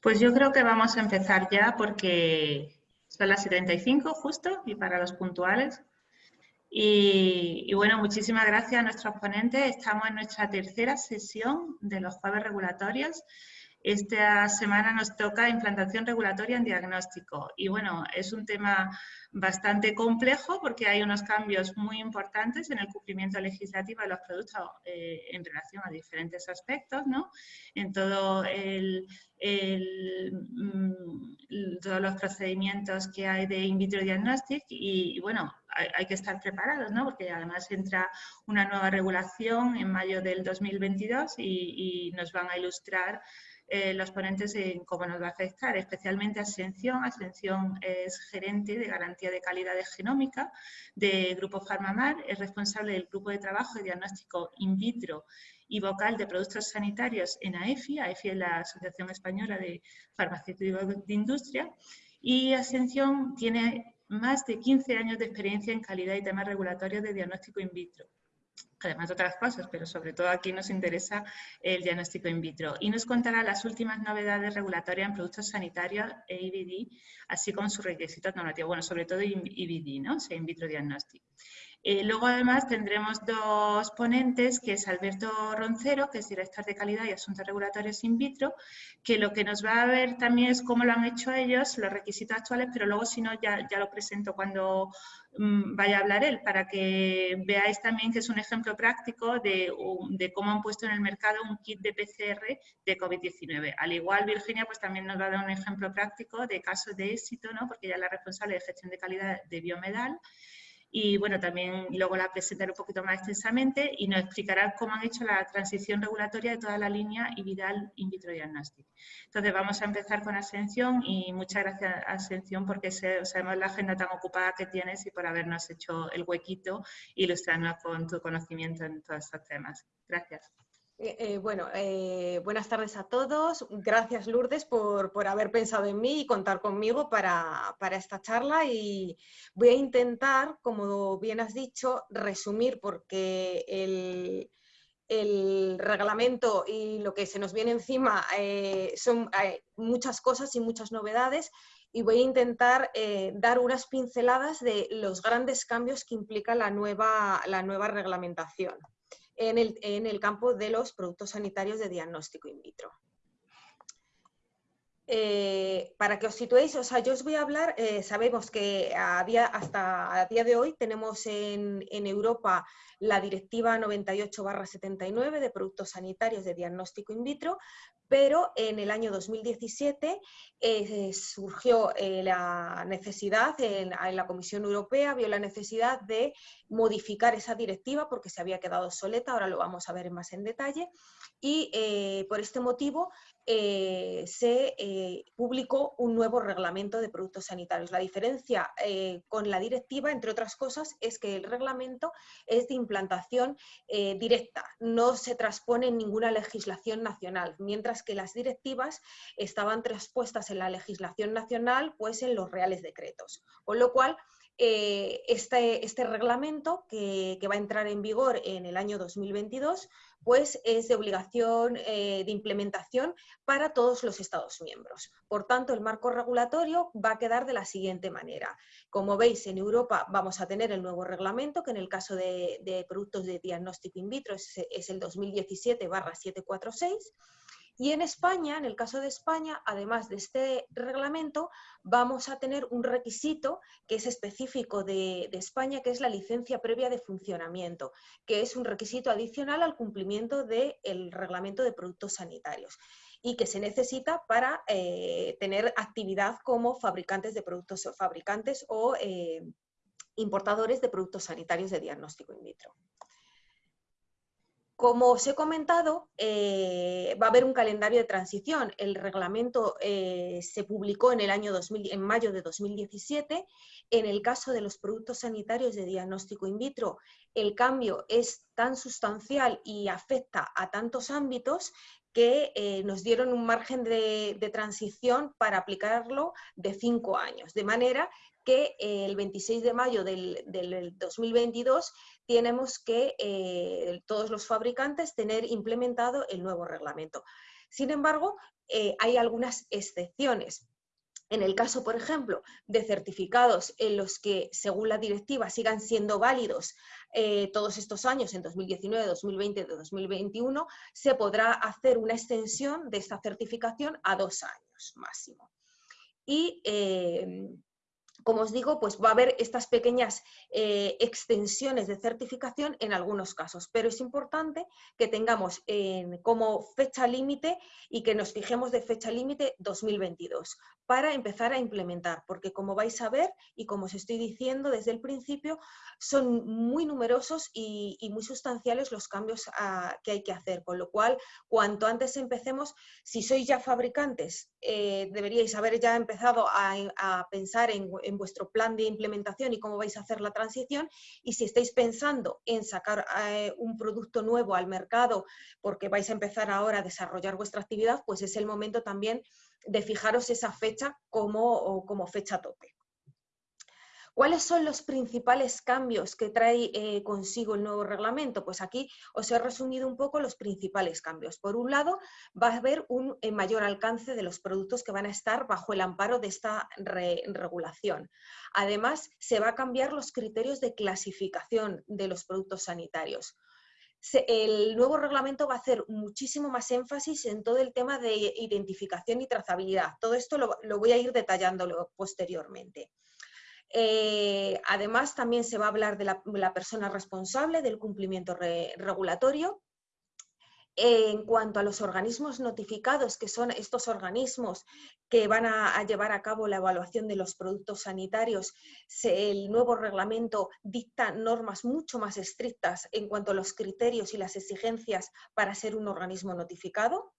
Pues yo creo que vamos a empezar ya porque son las 75 justo y para los puntuales. Y, bueno, muchísimas gracias a nuestros ponentes. Estamos en nuestra tercera sesión de los jueves regulatorios. Esta semana nos toca implantación regulatoria en diagnóstico. Y bueno, es un tema bastante complejo porque hay unos cambios muy importantes en el cumplimiento legislativo de los productos eh, en relación a diferentes aspectos, ¿no? En todo el, mm, todos los procedimientos que hay de in vitro diagnostic y, bueno, hay, que estar preparados, ¿no? Porque además entra una nueva regulación en mayo del 2022 y, y nos van a ilustrar eh, los ponentes en cómo nos va a afectar, especialmente Ascensión. Ascensión es gerente de garantía de calidad de genómica de Grupo Farmamar, es responsable del grupo de trabajo de diagnóstico in vitro y vocal de productos sanitarios en AEFI. AEFI es la Asociación Española de Farmacéuticos de Industria. Y Ascensión tiene más de 15 años de experiencia en calidad y temas regulatorios de diagnóstico in vitro además de otras cosas, pero sobre todo aquí nos interesa el diagnóstico in vitro. Y nos contará las últimas novedades regulatorias en productos sanitarios e IVD, así como sus requisitos normativos, bueno, sobre todo IVD, ¿no? O sea, in vitro diagnóstico. Eh, luego, además, tendremos dos ponentes, que es Alberto Roncero, que es director de calidad y asuntos regulatorios in vitro, que lo que nos va a ver también es cómo lo han hecho ellos, los requisitos actuales, pero luego, si no, ya, ya lo presento cuando mm, vaya a hablar él, para que veáis también que es un ejemplo práctico de, de cómo han puesto en el mercado un kit de PCR de COVID-19. Al igual, Virginia pues también nos va a dar un ejemplo práctico de casos de éxito, ¿no? porque ella es la responsable de gestión de calidad de Biomedal, y bueno, también luego la presentaré un poquito más extensamente y nos explicará cómo han hecho la transición regulatoria de toda la línea y Vidal In Vitro Diagnostic. Entonces vamos a empezar con Ascensión y muchas gracias Ascensión porque sabemos la agenda tan ocupada que tienes y por habernos hecho el huequito e ilustrarnos con tu conocimiento en todos estos temas. Gracias. Eh, eh, bueno, eh, buenas tardes a todos. Gracias Lourdes por, haber pensado en mí y contar conmigo para, esta charla. Y voy a intentar, como bien has dicho, resumir porque el, reglamento y lo que se nos viene encima son muchas cosas y muchas novedades. Y voy a intentar dar unas pinceladas de los grandes cambios que implica la nueva reglamentación en el, campo de los productos sanitarios de diagnóstico in vitro. Eh, para que os situéis, o sea, yo os voy a hablar, eh, sabemos que hasta a día de hoy tenemos en, en Europa la Directiva 98-79 de Productos Sanitarios de Diagnóstico in Vitro, pero en el año 2017 eh, surgió eh, la necesidad, en, la Comisión Europea vio la necesidad de modificar esa directiva porque se había quedado obsoleta, ahora lo vamos a ver más en detalle, y eh, por este motivo se publicó un nuevo reglamento de productos sanitarios. La diferencia con la directiva, entre otras cosas, es que el reglamento es de implantación directa, no se transpone en ninguna legislación nacional, mientras que las directivas estaban traspuestas en la legislación nacional, pues en los reales decretos. Con lo cual, eh, este, este, reglamento que, va a entrar en vigor en el año 2022, pues es de obligación eh, de implementación para todos los Estados miembros. Por tanto, el marco regulatorio va a quedar de la siguiente manera. Como veis, en Europa vamos a tener el nuevo reglamento, que en el caso de, productos de diagnóstico in vitro es el 2017-746, y en España, en el caso de España, además de este reglamento, vamos a tener un requisito que es específico de, España, que es la licencia previa de funcionamiento, que es un requisito adicional al cumplimiento del reglamento de productos sanitarios y que se necesita para eh, tener actividad como fabricantes de productos fabricantes o eh, importadores de productos sanitarios de diagnóstico in vitro. Como os he comentado, eh, va a haber un calendario de transición. El reglamento eh, se publicó en, el año 2000, en mayo de 2017. En el caso de los productos sanitarios de diagnóstico in vitro, el cambio es tan sustancial y afecta a tantos ámbitos que eh, nos dieron un margen de, de, transición para aplicarlo de cinco años, de manera que eh, el 26 de mayo del, 2022 tenemos que eh, todos los fabricantes tener implementado el nuevo reglamento. Sin embargo, hay algunas excepciones. En el caso, por ejemplo, de certificados en los que, según la directiva, sigan siendo válidos eh, todos estos años, en 2019, 2020 y 2021, se podrá hacer una extensión de esta certificación a dos años máximo. Y eh, como os digo, pues va a haber estas pequeñas eh, extensiones de certificación en algunos casos, pero es importante que tengamos como fecha límite y que nos fijemos de fecha límite 2022 para empezar a implementar, porque como vais a ver y como os estoy diciendo desde el principio, son muy numerosos y, muy sustanciales los cambios que hay que hacer, con lo cual, cuanto antes empecemos, si sois ya fabricantes, eh, deberíais haber ya empezado a, pensar en en vuestro plan de implementación y cómo vais a hacer la transición. Y si estáis pensando en sacar eh, un producto nuevo al mercado porque vais a empezar ahora a desarrollar vuestra actividad, pues es el momento también de fijaros esa fecha como, como fecha tope. ¿Cuáles son los principales cambios que trae eh, consigo el nuevo reglamento? Pues aquí os he resumido un poco los principales cambios. Por un lado, va a haber un eh, mayor alcance de los productos que van a estar bajo el amparo de esta regulación. Además, se va a cambiar los criterios de clasificación de los productos sanitarios. el nuevo reglamento va a hacer muchísimo más énfasis en todo el tema de identificación y trazabilidad. Todo esto lo, lo voy a ir detallándolo posteriormente. Eh, además, también se va a hablar de la, persona responsable del cumplimiento regulatorio. En cuanto a los organismos notificados, que son estos organismos que van a, llevar a cabo la evaluación de los productos sanitarios, el nuevo reglamento dicta normas mucho más estrictas en cuanto a los criterios y las exigencias para ser un organismo notificado.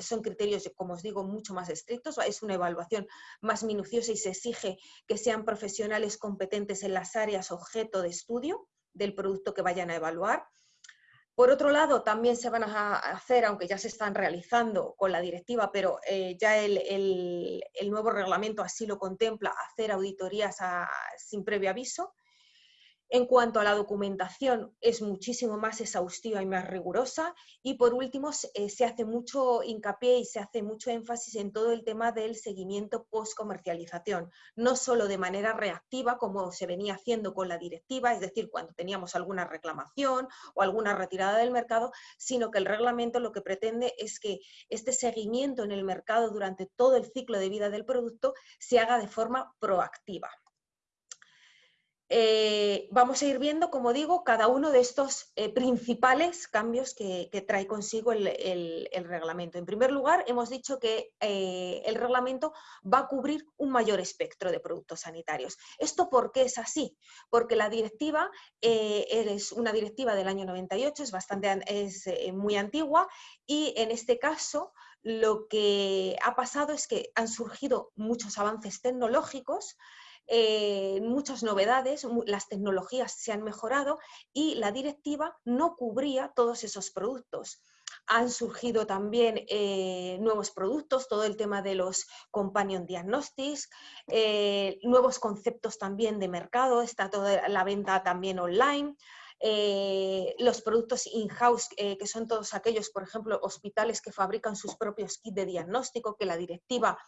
Son criterios, como os digo, mucho más estrictos, es una evaluación más minuciosa y se exige que sean profesionales competentes en las áreas objeto de estudio del producto que vayan a evaluar. Por otro lado, también se van a hacer, aunque ya se están realizando con la directiva, pero eh, ya el, nuevo reglamento así lo contempla, hacer auditorías sin previo aviso. En cuanto a la documentación, es muchísimo más exhaustiva y más rigurosa. Y por último, eh, se hace mucho hincapié y se hace mucho énfasis en todo el tema del seguimiento post-comercialización, no solo de manera reactiva, como se venía haciendo con la directiva, es decir, cuando teníamos alguna reclamación o alguna retirada del mercado, sino que el reglamento lo que pretende es que este seguimiento en el mercado durante todo el ciclo de vida del producto se haga de forma proactiva. Eh, vamos a ir viendo, como digo, cada uno de estos eh, principales cambios que, trae consigo el, reglamento. En primer lugar, hemos dicho que eh, el reglamento va a cubrir un mayor espectro de productos sanitarios. ¿Esto por qué es así? Porque la directiva es una directiva del año 98, es, bastante, es muy antigua y en este caso lo que ha pasado es que han surgido muchos avances tecnológicos eh, muchas novedades, las tecnologías se han mejorado y la directiva no cubría todos esos productos. Han surgido también eh, nuevos productos, todo el tema de los companion diagnostics, eh, nuevos conceptos también de mercado, está toda la venta también online. los productos in-house, que son todos aquellos, por ejemplo, hospitales que fabrican sus propios kits de diagnóstico, que la directiva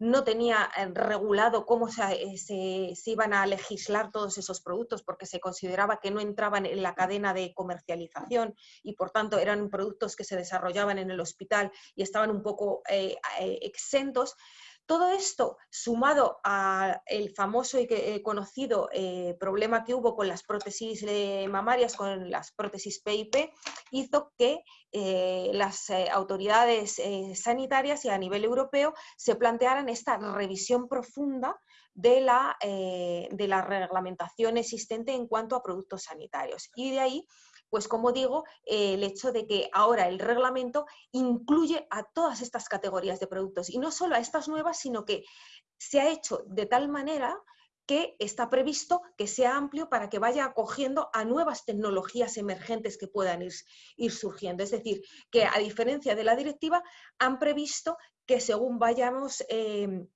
no tenía eh, regulado cómo eh, se, iban a legislar todos esos productos porque se consideraba que no entraban en la cadena de comercialización y por tanto eran productos que se desarrollaban en el hospital y estaban un poco eh, exentos. Todo esto, sumado al famoso y eh, conocido eh, problema que hubo con las prótesis eh, mamarias, con las prótesis PIP, hizo que las autoridades sanitarias y a nivel europeo se plantearan esta revisión profunda de la, de la reglamentación existente en cuanto a productos sanitarios. Y de ahí pues como digo, eh, el hecho de que ahora el reglamento incluye a todas estas categorías de productos y no solo a estas nuevas, sino que se ha hecho de tal manera que está previsto que sea amplio para que vaya acogiendo a nuevas tecnologías emergentes que puedan ir, surgiendo. Es decir, que a diferencia de la directiva, han previsto que según vayamos eh,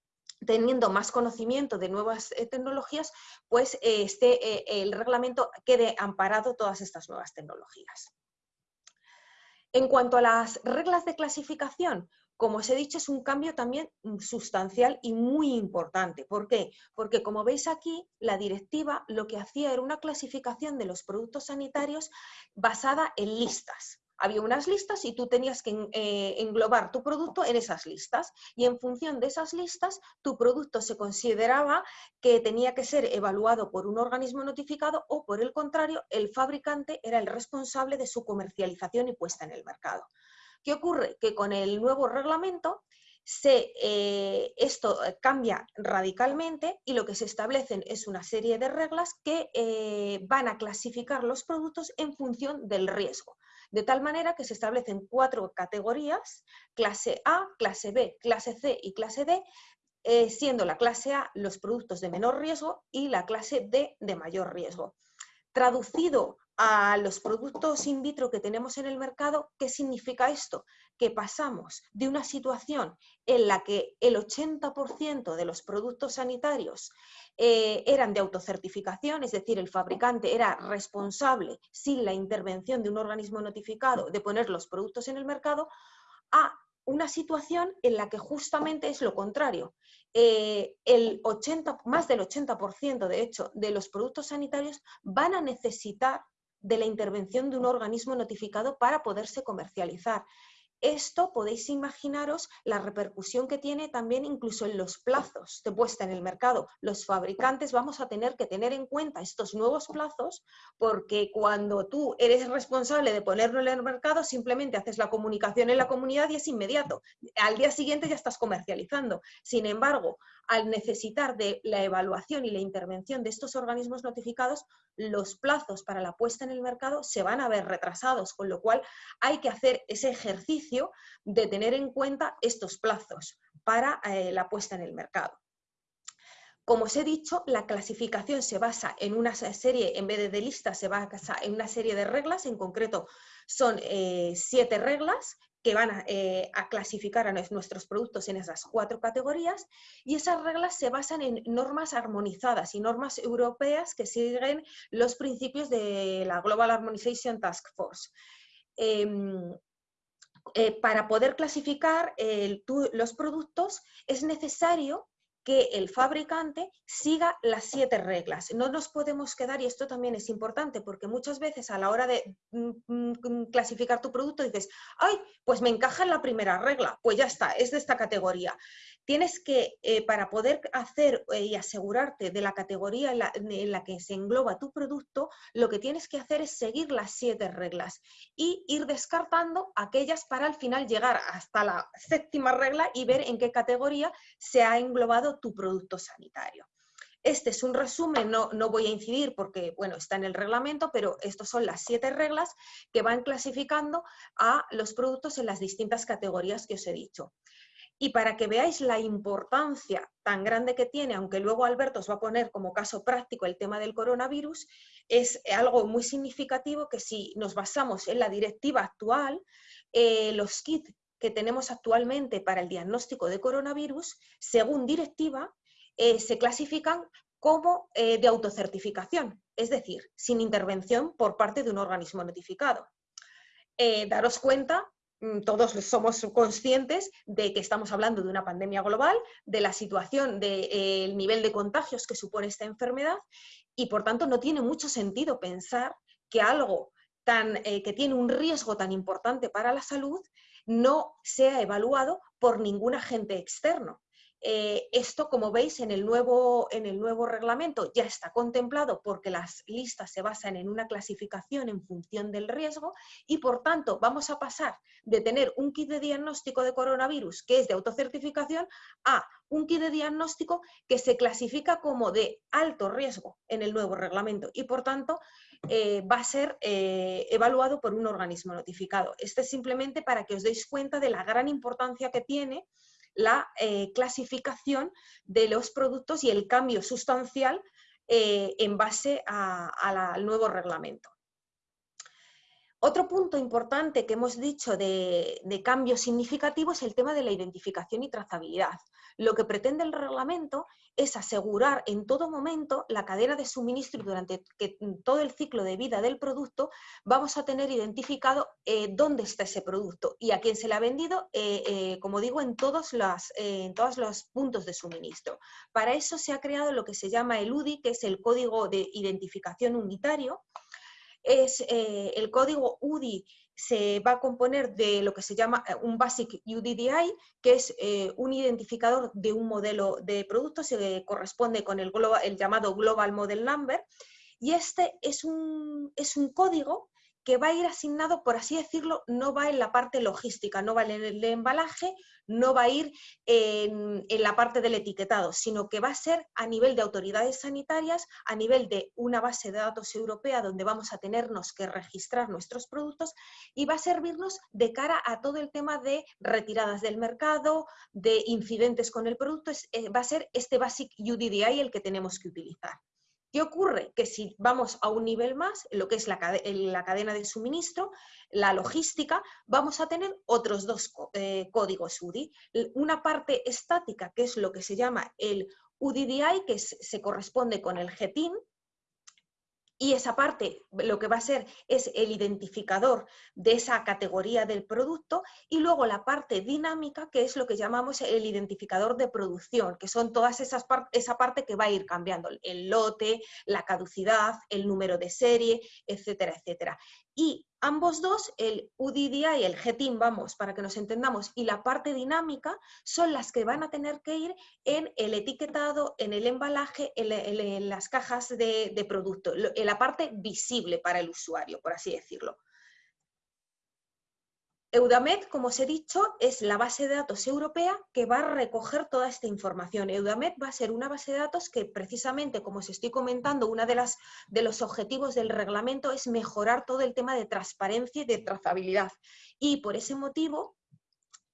teniendo más conocimiento de nuevas eh, tecnologías, pues este, el reglamento quede amparado todas estas nuevas tecnologías. En cuanto a las reglas de clasificación, como os he dicho, es un cambio también sustancial y muy importante. ¿Por qué? Porque como veis aquí, la directiva lo que hacía era una clasificación de los productos sanitarios basada en listas. Había unas listas y tú tenías que eh, englobar tu producto en esas listas y en función de esas listas tu producto se consideraba que tenía que ser evaluado por un organismo notificado o por el contrario el fabricante era el responsable de su comercialización y puesta en el mercado. ¿Qué ocurre? Que con el nuevo reglamento se, eh, esto cambia radicalmente y lo que se establecen es una serie de reglas que eh, van a clasificar los productos en función del riesgo de tal manera que se establecen cuatro categorías, clase A, clase B, clase C y clase D, eh, siendo la clase A los productos de menor riesgo y la clase D de mayor riesgo. Traducido a los productos in vitro que tenemos en el mercado, ¿qué significa esto? Que pasamos de una situación en la que el 80% de los productos sanitarios eh, eran de autocertificación, es decir, el fabricante era responsable, sin la intervención de un organismo notificado, de poner los productos en el mercado, a una situación en la que justamente es lo contrario. Eh, el 80, más del 80% de hecho de los productos sanitarios van a necesitar de la intervención de un organismo notificado para poderse comercializar. Esto podéis imaginaros la repercusión que tiene también incluso en los plazos de puesta en el mercado. Los fabricantes vamos a tener que tener en cuenta estos nuevos plazos porque cuando tú eres responsable de ponerlo en el mercado, simplemente haces la comunicación en la comunidad y es inmediato. Al día siguiente ya estás comercializando. Sin embargo, al necesitar de la evaluación y la intervención de estos organismos notificados, los plazos para la puesta en el mercado se van a ver retrasados, con lo cual hay que hacer ese ejercicio de tener en cuenta estos plazos para eh, la puesta en el mercado. Como os he dicho, la clasificación se basa en una serie, en vez de listas, se basa en una serie de reglas, en concreto son eh, siete reglas que van eh, a, clasificar a nuestros productos en esas cuatro categorías y esas reglas se basan en normas armonizadas y normas europeas que siguen los principios de la Global Harmonization Task Force. Em, eh, para poder clasificar los productos es necesario que el fabricante siga las siete reglas. No nos podemos quedar, y esto también es importante, porque muchas veces a la hora de mm, mm, clasificar tu producto dices, ay, pues me encaja en la primera regla, pues ya está, es de esta categoría tienes que, eh, para poder hacer eh, y asegurarte de la categoría en la, que se engloba tu producto, lo que tienes que hacer es seguir las siete reglas y ir descartando aquellas para al final llegar hasta la séptima regla y ver en qué categoría se ha englobado tu producto sanitario. Este es un resumen, no, no, voy a incidir porque, bueno, está en el reglamento, pero estas son las siete reglas que van clasificando a los productos en las distintas categorías que os he dicho. Y para que veáis la importancia tan grande que tiene, aunque luego Alberto os va a poner como caso práctico el tema del coronavirus, es algo muy significativo que si nos basamos en la directiva actual, eh, los kits que tenemos actualmente para el diagnóstico de coronavirus, según directiva, eh, se clasifican como eh, de autocertificación, es decir, sin intervención por parte de un organismo notificado. daros cuenta todos somos conscientes de que estamos hablando de una pandemia global, de la situación, del eh, nivel de contagios que supone esta enfermedad y por tanto no tiene mucho sentido pensar que algo tan, eh, que tiene un riesgo tan importante para la salud no sea evaluado por ningún agente externo. Eh, esto, como veis, en el, nuevo, en el nuevo reglamento ya está contemplado porque las listas se basan en una clasificación en función del riesgo y, por tanto, vamos a pasar de tener un kit de diagnóstico de coronavirus que es de autocertificación a un kit de diagnóstico que se clasifica como de alto riesgo en el nuevo reglamento y, por tanto, eh, va a ser eh, evaluado por un organismo notificado. Este es simplemente para que os deis cuenta de la gran importancia que tiene la eh, clasificación de los productos y el cambio sustancial eh, en base al nuevo reglamento. Otro punto importante que hemos dicho de, cambio significativo es el tema de la identificación y trazabilidad. Lo que pretende el reglamento es asegurar en todo momento la cadena de suministro durante todo el ciclo de vida del producto vamos a tener identificado eh, dónde está ese producto y a quién se le ha vendido, eh, eh, como digo, en todos los puntos de suministro. Para eso se ha creado lo que se llama el UDI, que es el Código de Identificación Unitario, es eh, el código UDI se va a componer de lo que se llama eh, un Basic UDDI, que es eh, un identificador de un modelo de producto, se corresponde con el, el llamado Global Model Number, y este es un, es un código que va a ir asignado, por así decirlo, no va en la parte logística, no va en el embalaje, no va a ir en, la parte del etiquetado, sino que va a ser a nivel de autoridades sanitarias, a nivel de una base de datos europea donde vamos a tenernos que registrar nuestros productos y va a servirnos de cara a todo el tema de retiradas del mercado, de incidentes con el producto, eh, va a ser este Basic UDDI el que tenemos que utilizar. ¿Qué ocurre? Que si vamos a un nivel más, lo que es la, cadena de suministro, la logística, vamos a tener otros dos eh, códigos UDI. Una parte estática, que es lo que se llama el UDDI, que se corresponde con el GETIN, y esa parte lo que va a ser es el identificador de esa categoría del producto y luego la parte dinámica que es lo que llamamos el identificador de producción, que son todas esas esa parte que va a ir cambiando, el lote, la caducidad, el número de serie, etcétera, etcétera. Y ambos dos, el UDDI y el GTIM, vamos, para que nos entendamos, y la parte dinámica son las que van a tener que ir en el etiquetado, en el embalaje, en, las cajas de, de producto, en la parte visible para el usuario, por así decirlo. Eudamed, como os he dicho, es la base de datos europea que va a recoger toda esta información. Eudamed va a ser una base de datos que precisamente, como os estoy comentando, uno de, de los objetivos del reglamento es mejorar todo el tema de transparencia y de trazabilidad. Y por ese motivo,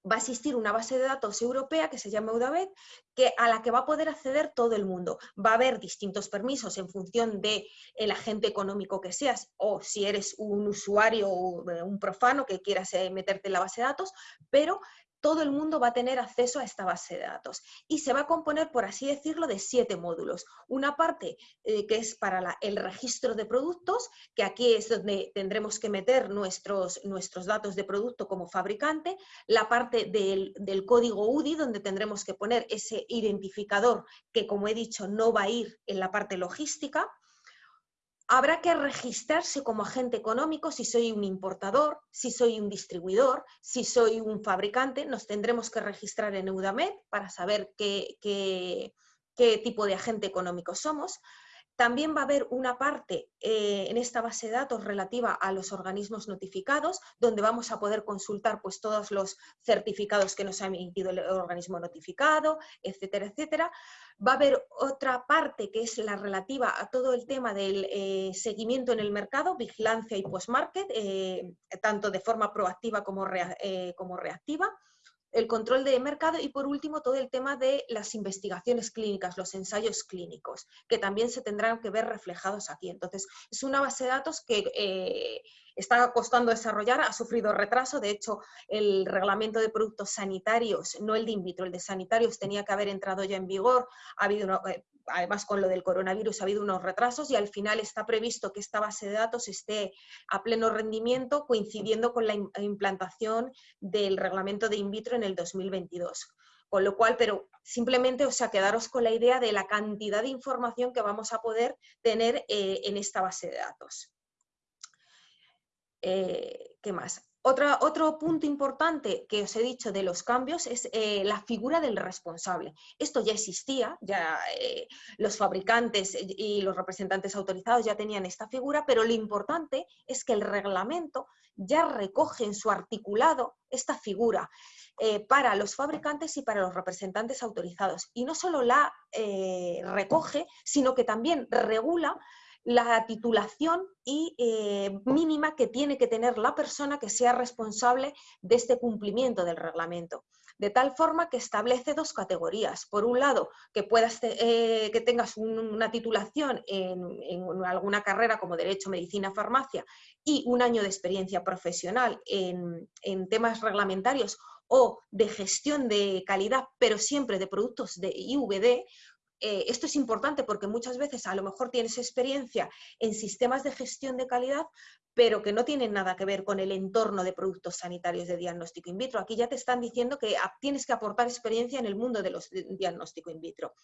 va a existir una base de datos europea que se llama Eudabet, que, a la que va a poder acceder todo el mundo. Va a haber distintos permisos en función del el agente económico que seas o si eres un usuario o eh, un profano que quieras meterte en la base de datos, pero todo el mundo va a tener acceso a esta base de datos. Y se va a componer, por así decirlo, de siete módulos. Una parte eh, que es para el registro de productos, que aquí es donde tendremos que meter nuestros, nuestros datos de producto como fabricante, la parte del, del código UDI, donde tendremos que poner ese identificador que, como he dicho, no va a ir en la parte logística, Habrá que registrarse como agente económico si soy un importador, si soy un distribuidor, si soy un fabricante. Nos tendremos que registrar en Eudamed para saber qué, qué tipo de agente económico somos. También va a haber una parte eh, en esta base de datos relativa a los organismos notificados, donde vamos a poder consultar pues, todos los certificados que nos ha emitido el organismo notificado, etcétera, etcétera. Va a haber otra parte que es la relativa a todo el tema del eh, seguimiento en el mercado, vigilancia y post-market, eh, tanto de forma proactiva como, como reactiva el control de mercado y por último todo el tema de las investigaciones clínicas, los ensayos clínicos, que también se tendrán que ver reflejados aquí. Entonces, es una base de datos que eh, está costando desarrollar, ha sufrido retraso, de hecho, el reglamento de productos sanitarios, no el de in vitro, el de sanitarios tenía que haber entrado ya en vigor, ha habido eh, además con lo del coronavirus ha habido unos retrasos y al final está previsto que esta base de datos esté a pleno rendimiento coincidiendo con la implantación del reglamento de in vitro en el 2022. Con lo cual, pero simplemente, o sea, quedaros con la idea de la cantidad de información que vamos a poder tener eh, en esta base de datos. Eh, ¿Qué más? otro punto importante que os he dicho de los cambios es eh, la figura del responsable. Esto ya existía, ya eh, los fabricantes y los representantes autorizados ya tenían esta figura, pero lo importante es que el reglamento ya recoge en su articulado esta figura para los fabricantes y para los representantes autorizados. Y no solo la recoge, sino que también regula la titulación y eh, mínima que tiene que tener la persona que sea responsable de este cumplimiento del reglamento. De tal forma que establece dos categorías. Por un lado, que, puedas, eh, que tengas una titulación en, alguna carrera como Derecho, Medicina, Farmacia y un año de experiencia profesional en, en temas reglamentarios o de gestión de calidad, pero siempre de productos de IVD, eh, esto es importante porque muchas veces a lo mejor tienes experiencia en sistemas de gestión de calidad, pero que no tienen nada que ver con el entorno de productos sanitarios de diagnóstico in vitro. Aquí ya te están diciendo que tienes que aportar experiencia en el mundo de los diagnóstico in vitro.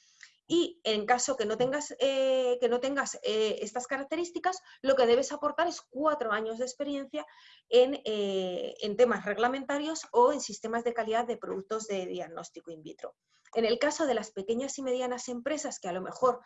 Y en caso que no tengas, eh, que no tengas eh, estas características, lo que debes aportar es cuatro años de experiencia en, en temas reglamentarios o en sistemas de calidad de productos de diagnóstico in vitro. En el caso de las pequeñas y medianas empresas que a lo mejor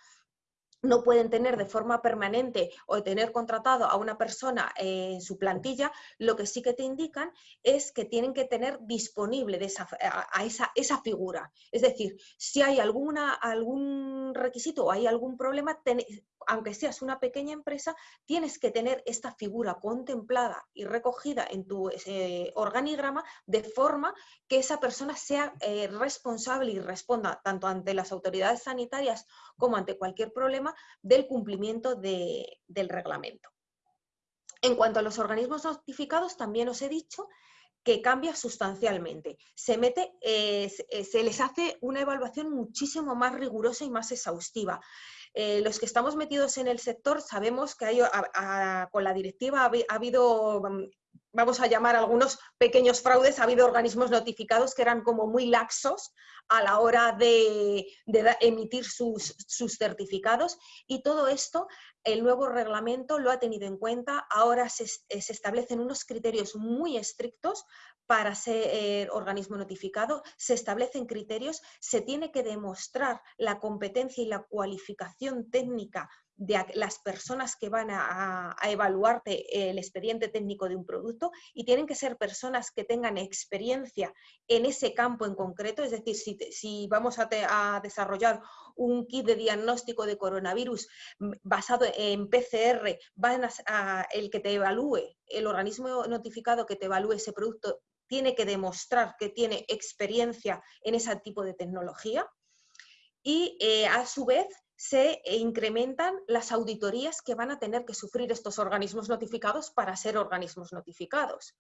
no pueden tener de forma permanente o tener contratado a una persona en su plantilla, lo que sí que te indican es que tienen que tener disponible esa, a, esa, esa, figura. Es decir, si hay alguna, algún requisito o hay algún problema, aunque seas una pequeña empresa, tienes que tener esta figura contemplada y recogida en tu eh, organigrama de forma que esa persona sea eh, responsable y responda tanto ante las autoridades sanitarias como ante cualquier problema del cumplimiento del reglamento. En cuanto a los organismos notificados, también os he dicho que cambia sustancialmente. Se, mete, eh, se les hace una evaluación muchísimo más rigurosa y más exhaustiva. Eh, los que estamos metidos en el sector sabemos que con la directiva ha, habido, mm, vamos a llamar algunos pequeños fraudes, ha habido organismos notificados que eran como muy laxos a la hora de, emitir sus, certificados. Y todo esto el nuevo reglamento lo ha tenido en cuenta. Ahora se, se, establecen unos criterios muy estrictos para ser organismo notificado, se establecen criterios, se tiene que demostrar la competencia y la cualificación técnica de las personas que van a, evaluarte el expediente técnico de un producto y tienen que ser personas que tengan experiencia en ese campo en concreto, es decir, si, vamos a, desarrollar un kit de diagnóstico de coronavirus basado en PCR, van a, el que te evalúe, el organismo notificado que te evalúe ese producto tiene que demostrar que tiene experiencia en ese tipo de tecnología y eh, a su vez se incrementan las auditorías que van a tener que sufrir estos organismos notificados para ser organismos notificados.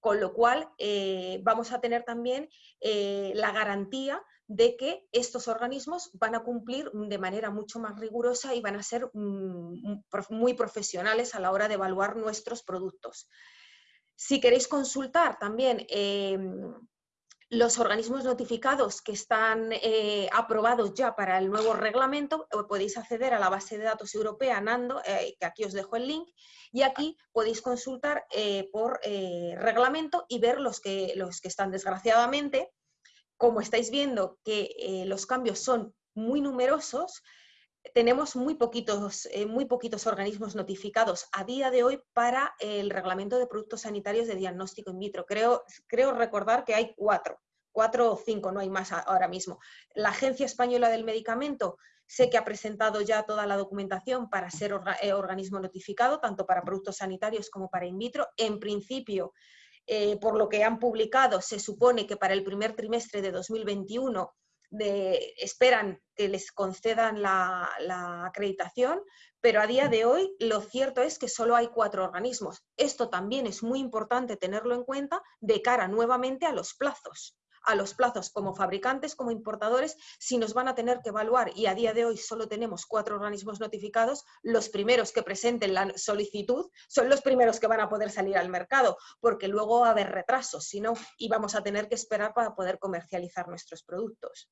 Con lo cual, eh, vamos a tener también eh, la garantía de que estos organismos van a cumplir de manera mucho más rigurosa y van a ser mm, muy profesionales a la hora de evaluar nuestros productos. Si queréis consultar también em, los organismos notificados que están eh, aprobados ya para el nuevo reglamento, eh, podéis acceder a la base de datos europea NANDO, eh, que aquí os dejo el link, y aquí podéis consultar por reglamento y ver los que, los que están desgraciadamente. Como estáis viendo que los cambios son muy numerosos, tenemos muy poquitos, eh, muy poquitos organismos notificados a día de hoy para el reglamento de productos sanitarios de diagnóstico in vitro. Creo, creo recordar que hay cuatro, cuatro o cinco, no hay más ahora mismo. La Agencia Española del Medicamento sé que ha presentado ya toda la documentación para ser eh, organismo notificado, tanto para productos sanitarios como para in vitro. En principio, eh, por lo que han publicado, se supone que para el primer trimestre de 2021 esperan que les concedan la, acreditación, pero a día de hoy lo cierto es que solo hay cuatro organismos. Esto también es muy importante tenerlo en cuenta de cara nuevamente a los plazos a los plazos como fabricantes, como importadores, si nos van a tener que evaluar y a día de hoy solo tenemos cuatro organismos notificados, los primeros que presenten la solicitud son los primeros que van a poder salir al mercado, porque luego va a haber retrasos, si no, y vamos a tener que esperar para poder comercializar nuestros productos.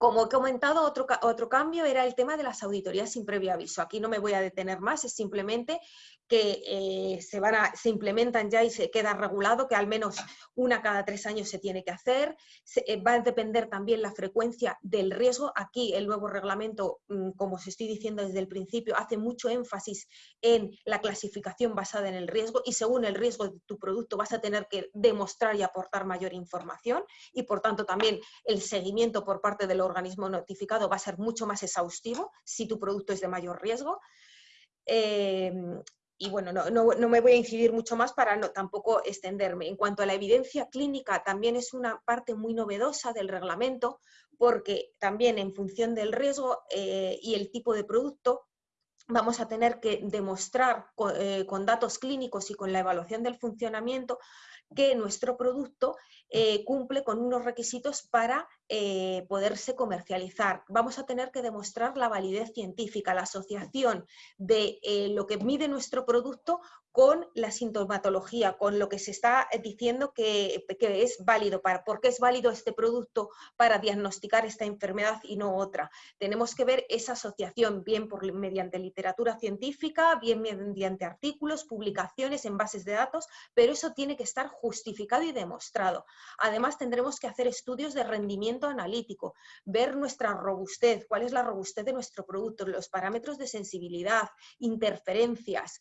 Como he comentado, otro, otro cambio era el tema de las auditorías sin previo aviso. Aquí no me voy a detener más, es simplemente que eh, se, van a, se implementan ya y se queda regulado que al menos una cada tres años se tiene que hacer. Eh, va a depender también la frecuencia del riesgo. Aquí el nuevo reglamento, mm, como os estoy diciendo desde el principio, hace mucho énfasis en la clasificación basada en el riesgo y según el riesgo de tu producto vas a tener que demostrar y aportar mayor información y por tanto también el seguimiento por parte del organismo notificado va a ser mucho más exhaustivo si tu producto es de mayor riesgo. y bueno, no, me voy a incidir mucho más para no, tampoco extenderme. En cuanto a la evidencia clínica, también es una parte muy novedosa del reglamento, porque también en función del riesgo eh, y el tipo de producto, vamos a tener que demostrar eh, con, datos clínicos y con la evaluación del funcionamiento que nuestro producto eh, cumple con unos requisitos para eh, poderse comercializar. Vamos a tener que demostrar la validez científica, la asociación de eh, lo que mide nuestro producto con la sintomatología, con lo que se está diciendo que, es válido, para, por qué es válido este producto para diagnosticar esta enfermedad y no otra. Tenemos que ver esa asociación, bien por, mediante literatura científica, bien mediante artículos, publicaciones en bases de datos, pero eso tiene que estar justificado y demostrado. Además, tendremos que hacer estudios de rendimiento analítico, ver nuestra robustez, cuál es la robustez de nuestro producto, los parámetros de sensibilidad, interferencias.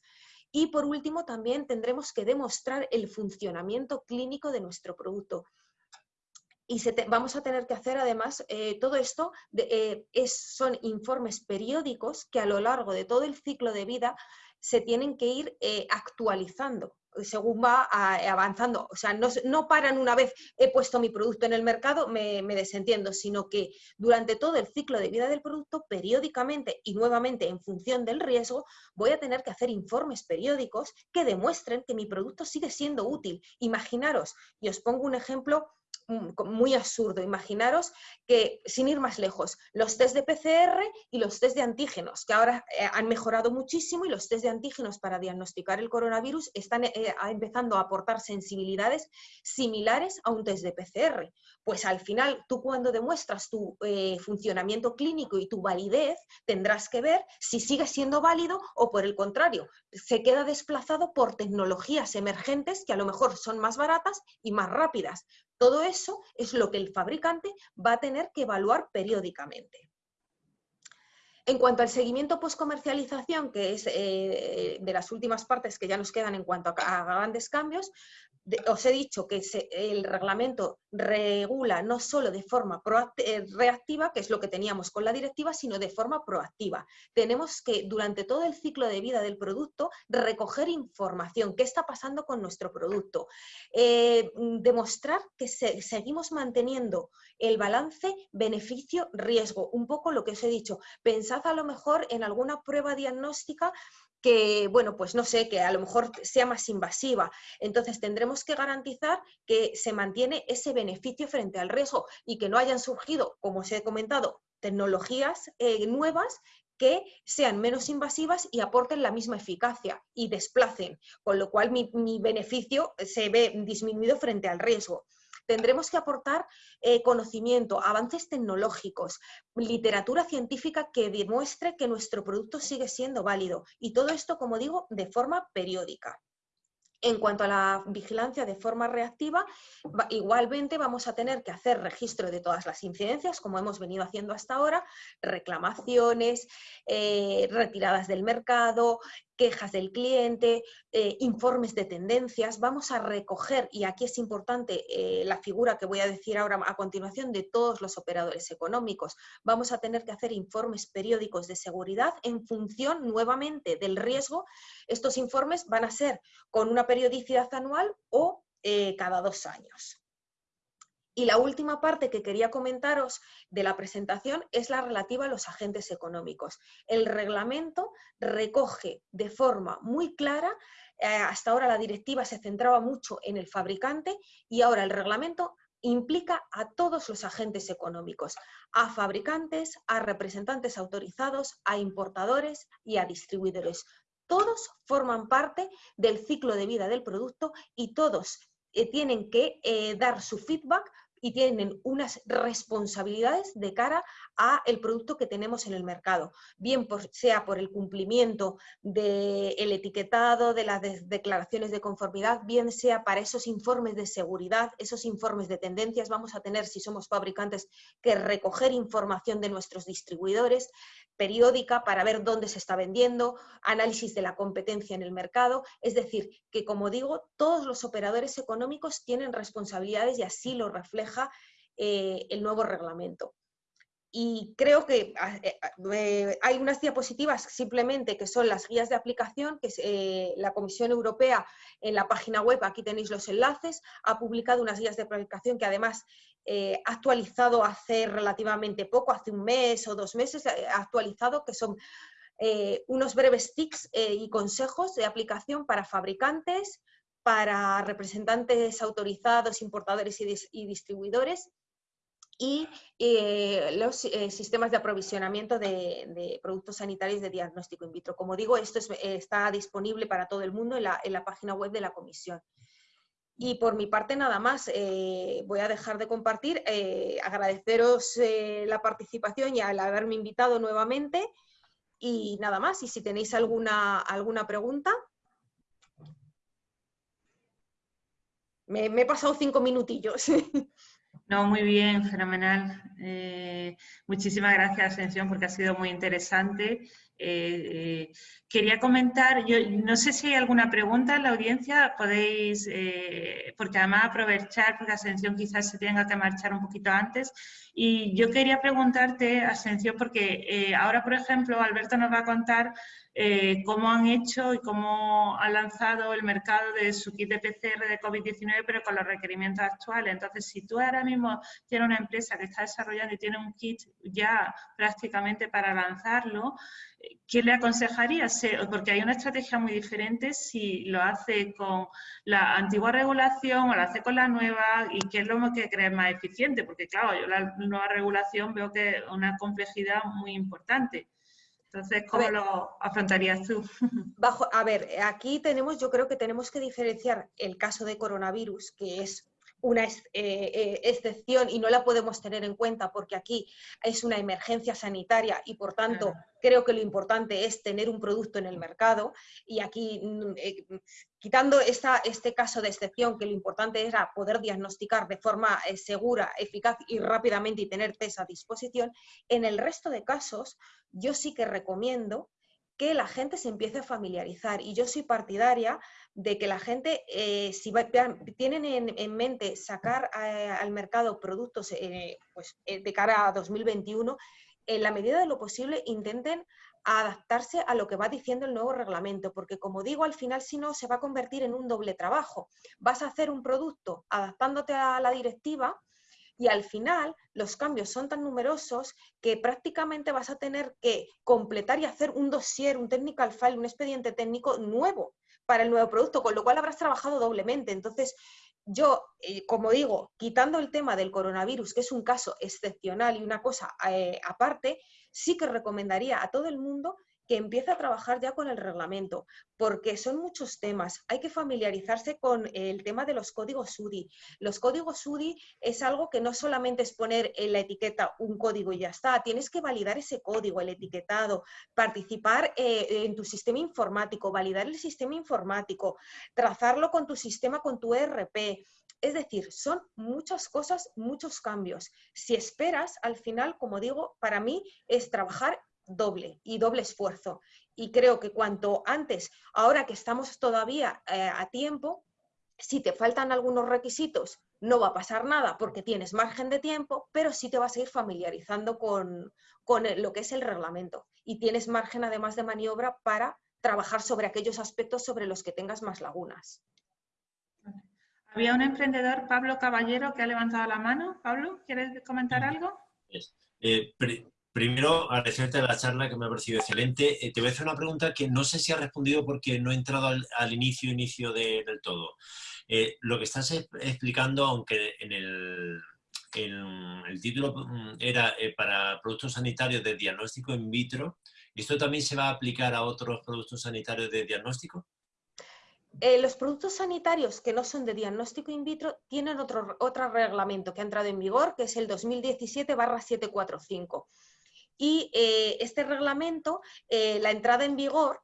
Y por último, también tendremos que demostrar el funcionamiento clínico de nuestro producto. Y vamos a tener que hacer además eh, todo esto, eh, son informes periódicos que a lo largo de todo el ciclo de vida se tienen que ir eh, actualizando según va avanzando. O sea, no, paran una vez he puesto mi producto en el mercado, me, me, desentiendo, sino que durante todo el ciclo de vida del producto, periódicamente y nuevamente en función del riesgo, voy a tener que hacer informes periódicos que demuestren que mi producto sigue siendo útil. Imaginaros, y os pongo un ejemplo muy absurdo. Imaginaros que, sin ir más lejos, los test de PCR y los test de antígenos, que ahora eh, han mejorado muchísimo y los test de antígenos para diagnosticar el coronavirus están eh, empezando a aportar sensibilidades similares a un test de PCR. Pues al final, tú cuando demuestras tu eh, funcionamiento clínico y tu validez, tendrás que ver si sigue siendo válido o por el contrario, se queda desplazado por tecnologías emergentes que a lo mejor son más baratas y más rápidas. Todo eso es lo que el fabricante va a tener que evaluar periódicamente. En cuanto al seguimiento post-comercialización, que es eh, de las últimas partes que ya nos quedan en cuanto a, grandes cambios, os he dicho que el reglamento regula no solo de forma eh, reactiva, que es lo que teníamos con la directiva, sino de forma proactiva. Tenemos que, durante todo el ciclo de vida del producto, recoger información, qué está pasando con nuestro producto, eh, demostrar que seguimos manteniendo el balance beneficio-riesgo, un poco lo que os he dicho. Pensad a lo mejor en alguna prueba diagnóstica que, bueno, pues no sé, que a lo mejor sea más invasiva. Entonces tendremos que garantizar que se mantiene ese beneficio frente al riesgo y que no hayan surgido, como os he comentado, tecnologías eh, nuevas que sean menos invasivas y aporten la misma eficacia y desplacen, con lo cual mi beneficio se ve disminuido frente al riesgo tendremos que aportar eh, conocimiento, avances tecnológicos, literatura científica que demuestre que nuestro producto sigue siendo válido. Y todo esto, como digo, de forma periódica. En cuanto a la vigilancia de forma reactiva, igualmente vamos a tener que hacer registro de todas las incidencias, como hemos venido haciendo hasta ahora, reclamaciones, eh, retiradas del mercado, quejas del cliente, eh, informes de tendencias. Vamos a recoger, y aquí es importante eh, la figura que voy a decir ahora a continuación, de todos los operadores económicos. Vamos a tener que hacer informes periódicos de seguridad en función nuevamente del riesgo. Estos informes van a ser con una periodicidad anual o eh, cada dos años. Y la última parte que quería comentaros de la presentación es la relativa a los agentes económicos. El reglamento recoge de forma muy clara, eh, hasta ahora la directiva se centraba mucho en el fabricante y ahora el reglamento implica a todos los agentes económicos, a fabricantes, a representantes autorizados, a importadores y a distribuidores. Todos forman parte del ciclo de vida del producto y todos eh, tienen que eh, dar su feedback y tienen unas responsabilidades de cara a el producto que tenemos en el mercado, bien sea por el cumplimiento del etiquetado, de las declaraciones de conformidad, bien sea para esos informes de seguridad, esos informes de tendencias, vamos a tener, si somos fabricantes, que recoger información de nuestros distribuidores, periódica para ver dónde se está vendiendo, análisis de la competencia en el mercado. Es decir, que como digo, todos los operadores económicos tienen responsabilidades y así lo refleja eh, el nuevo reglamento. y creo que ah, eh, ah, eh, hay unas diapositivas simplemente que son las guías de aplicación que eh, la Comisión Europea en la página web, aquí tenéis los enlaces, ha publicado unas guías de aplicación que además ha actualizado hace relativamente poco, hace un mes o dos meses, ha actualizado que son unos breves tips y consejos de aplicación para fabricantes, para representantes autorizados, importadores y distribuidores y eh, los eh, sistemas de aprovisionamiento de, productos sanitarios de diagnóstico in vitro. Como digo, esto está disponible para todo el mundo en la, página web de la comisión. Y por mi parte nada más, eh, voy a dejar de compartir, agradeceros la participación y al haberme invitado nuevamente y nada más. Y si tenéis alguna, alguna pregunta. Me, he pasado cinco minutillos. No, muy bien, fenomenal. Eh, muchísimas gracias, Ascensión, porque ha sido muy interesante. Eh, eh, quería comentar, yo no sé si hay alguna pregunta en la audiencia, podéis, porque además aprovechar, porque Ascensión quizás se tenga que marchar un poquito antes. Y yo quería preguntarte, Ascensión, porque ahora, por ejemplo, Alberto nos va a contar eh, cómo han hecho y cómo han lanzado el mercado de su kit de PCR de COVID-19, pero con los requerimientos actuales. Entonces, si tú ahora mismo tienes una empresa que está desarrollando y tiene un kit ya prácticamente para lanzarlo, ¿qué le aconsejarías? Porque hay una estrategia muy diferente si lo hace con la antigua regulación o lo hace con la nueva y qué es lo que crees más eficiente, porque claro, yo la nueva regulación veo que es una complejidad muy importante. Entonces, ¿cómo lo afrontarías tú? Bajo, a ver, aquí tenemos, yo creo que tenemos que diferenciar el caso de coronavirus, que es una eh, eh, excepción y no la podemos tener en cuenta porque aquí es una emergencia sanitaria y por tanto creo que lo importante es tener un producto en el mercado y aquí mm, eh, quitando esta, este caso de excepción que lo importante era poder diagnosticar de forma segura, eficaz y rápidamente y tener test a disposición, en el resto de casos yo sí que recomiendo que la gente se empiece a familiarizar. Y yo soy partidaria de que la gente, eh, si tienen en, mente sacar eh, al mercado productos eh, pues, de cara a 2021, en la medida de lo posible intenten adaptarse a lo que va diciendo el nuevo reglamento, porque como digo, al final si no se va a convertir en un doble trabajo. Vas a hacer un producto adaptándote a la directiva, y al final los cambios son tan numerosos que prácticamente vas a tener que completar y hacer un dossier, un technical file, un expediente técnico nuevo para el nuevo producto, con lo cual habrás trabajado doblemente. Entonces, yo, eh, como digo, quitando el tema del coronavirus, que es un caso excepcional y una cosa eh, aparte, sí que recomendaría a todo el mundo que empiece a trabajar ya con el reglamento, porque son muchos temas. Hay que familiarizarse con el tema de los códigos UDI. Los códigos UDI es algo que no solamente es poner en la etiqueta un código y ya está, tienes que validar ese código, el etiquetado, participar eh, en tu sistema informático, validar el sistema informático, trazarlo con tu sistema, con tu ERP. Es decir, son muchas cosas, muchos cambios. Si esperas, al final, como digo, para mí es trabajar doble y doble esfuerzo. Y creo que cuanto antes, ahora que estamos todavía eh, a tiempo, si te faltan algunos requisitos, no va a pasar nada porque tienes margen de tiempo, pero sí te vas a ir familiarizando con, con lo que es el reglamento. Y tienes margen además de maniobra para trabajar sobre aquellos aspectos sobre los que tengas más lagunas. Había un emprendedor, Pablo Caballero, que ha levantado la mano. Pablo, ¿quieres comentar algo? Eh, Primero, agradecerte la charla que me ha parecido excelente. Eh, te voy a hacer una pregunta que no sé si ha respondido porque no he entrado al, inicio, inicio del todo. Eh, lo que estás explicando, aunque en el, el título mm, era eh, para productos sanitarios de diagnóstico in vitro, ¿esto también se va a aplicar a otros productos sanitarios de diagnóstico? los productos sanitarios que no son de diagnóstico in vitro tienen otro, otro reglamento que ha entrado en vigor, que es el 2017-745 y eh, este reglamento, eh, la entrada en vigor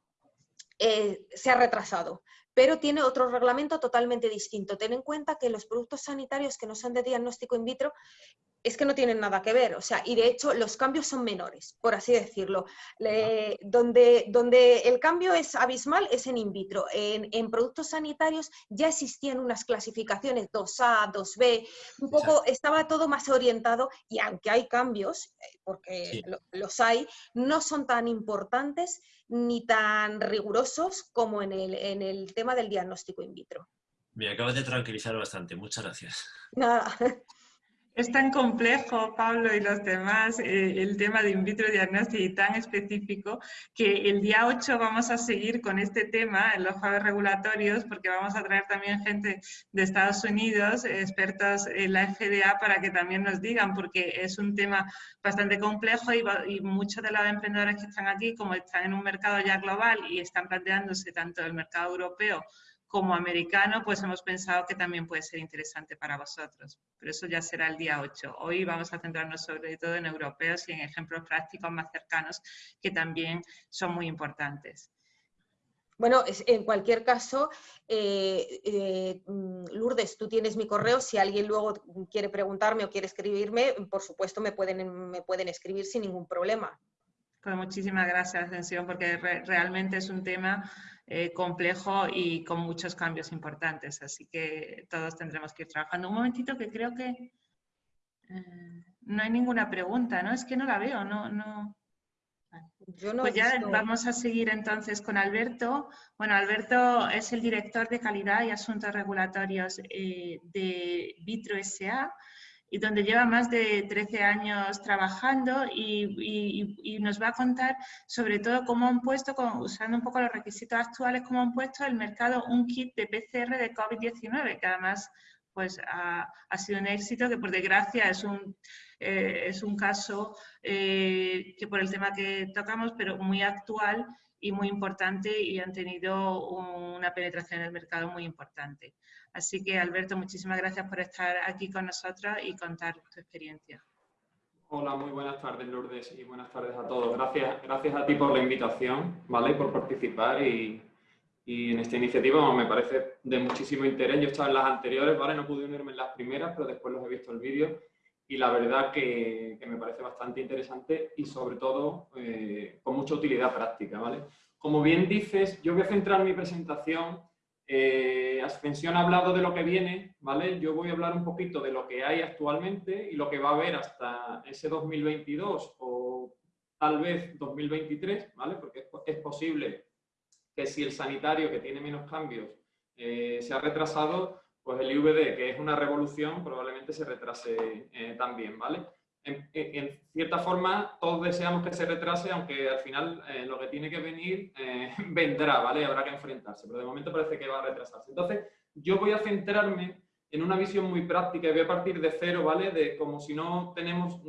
eh, se ha retrasado, pero tiene otro reglamento totalmente distinto. Ten en cuenta que los productos sanitarios que no son de diagnóstico in vitro es que no tienen nada que ver, o sea, y de hecho los cambios son menores, por así decirlo. donde, donde el cambio es abismal es en in vitro. En, productos sanitarios ya existían unas clasificaciones 2A, 2B, un poco estaba todo más orientado y aunque hay cambios, eh, porque los hay, no son tan importantes ni tan rigurosos como en el, en el tema del diagnóstico in vitro. Me acabas de tranquilizar bastante, muchas gracias. Nada. Es tan complejo, Pablo y los demás, eh, el tema de in vitro diagnóstico y tan específico que el día 8 vamos a seguir con este tema en los jueves regulatorios porque vamos a traer también gente de Estados Unidos, expertos en la FDA, para que también nos digan, porque es un tema bastante complejo y, y muchos de los emprendedores que están aquí, como están en un mercado ya global y están planteándose tanto el mercado europeo como americano, pues hemos pensado que también puede ser interesante para vosotros. Pero eso ya será el día 8. Hoy vamos a centrarnos sobre todo en europeos y en ejemplos prácticos más cercanos que también son muy importantes. Bueno, en cualquier caso, eh, eh, Lourdes, tú tienes mi correo. Si alguien luego quiere preguntarme o quiere escribirme, por supuesto me pueden, me pueden escribir sin ningún problema. Pues muchísimas gracias, Ascensión, porque realmente es un tema eh, complejo y con muchos cambios importantes. Así que todos tendremos que ir trabajando. Un momentito que creo que eh, no hay ninguna pregunta, ¿no? Es que no la veo, no... no... pues ya vamos a seguir entonces con Alberto. Bueno, Alberto es el director de calidad y asuntos regulatorios eh, de Vitro SA y donde lleva más de 13 años trabajando y, nos va a contar sobre todo cómo han puesto, usando un poco los requisitos actuales, cómo han puesto el mercado un kit de PCR de COVID-19, que además pues ha, sido un éxito, que por desgracia es un, eh, es un caso eh, que por el tema que tocamos, pero muy actual y muy importante y han tenido una penetración en el mercado muy importante. Así que, Alberto, muchísimas gracias por estar aquí con nosotros y contar tu experiencia. Hola, muy buenas tardes, Lourdes, y buenas tardes a todos. Gracias, gracias a ti por la invitación, ¿vale? por participar y, en esta iniciativa me parece de muchísimo interés. Yo estaba en las anteriores, ¿vale? No pude unirme en las primeras, pero después los he visto el vídeo y la verdad que, me parece bastante interesante y sobre todo eh, con mucha utilidad práctica, ¿vale? Como bien dices, yo voy a centrar mi presentación eh, Ascensión ha hablado de lo que viene, ¿vale? Yo voy a hablar un poquito de lo que hay actualmente y lo que va a haber hasta ese 2022 o tal vez 2023, ¿vale? Porque es, posible que si el sanitario, que tiene menos cambios, eh, se ha retrasado, pues el IVD, que es una revolución, probablemente se retrase eh, también, ¿vale? En, cierta forma, todos deseamos que se retrase, aunque al final eh, lo que tiene que venir eh, vendrá, ¿vale? Habrá que enfrentarse, pero de momento parece que va a retrasarse. Entonces, yo voy a centrarme en una visión muy práctica y voy a partir de cero, ¿vale? De como si no tenemos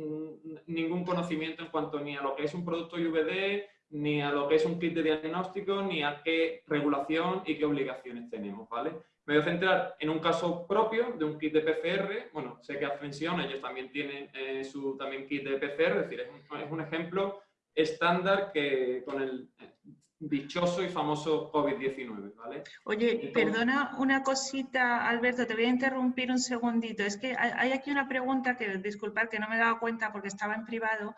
ningún conocimiento en cuanto ni a lo que es un producto IVD, ni a lo que es un kit de diagnóstico, ni a qué regulación y qué obligaciones tenemos, ¿vale? Me voy a centrar en un caso propio de un kit de PCR. Bueno, sé que Ascensión, ellos también tienen eh, su también kit de PCR, es decir, es un, ejemplo estándar que con el eh, dichoso y famoso COVID-19, ¿vale? Oye, perdona una cosita, Alberto, te voy a interrumpir un segundito. Es que hay aquí una pregunta que, disculpar, que no me he dado cuenta porque estaba en privado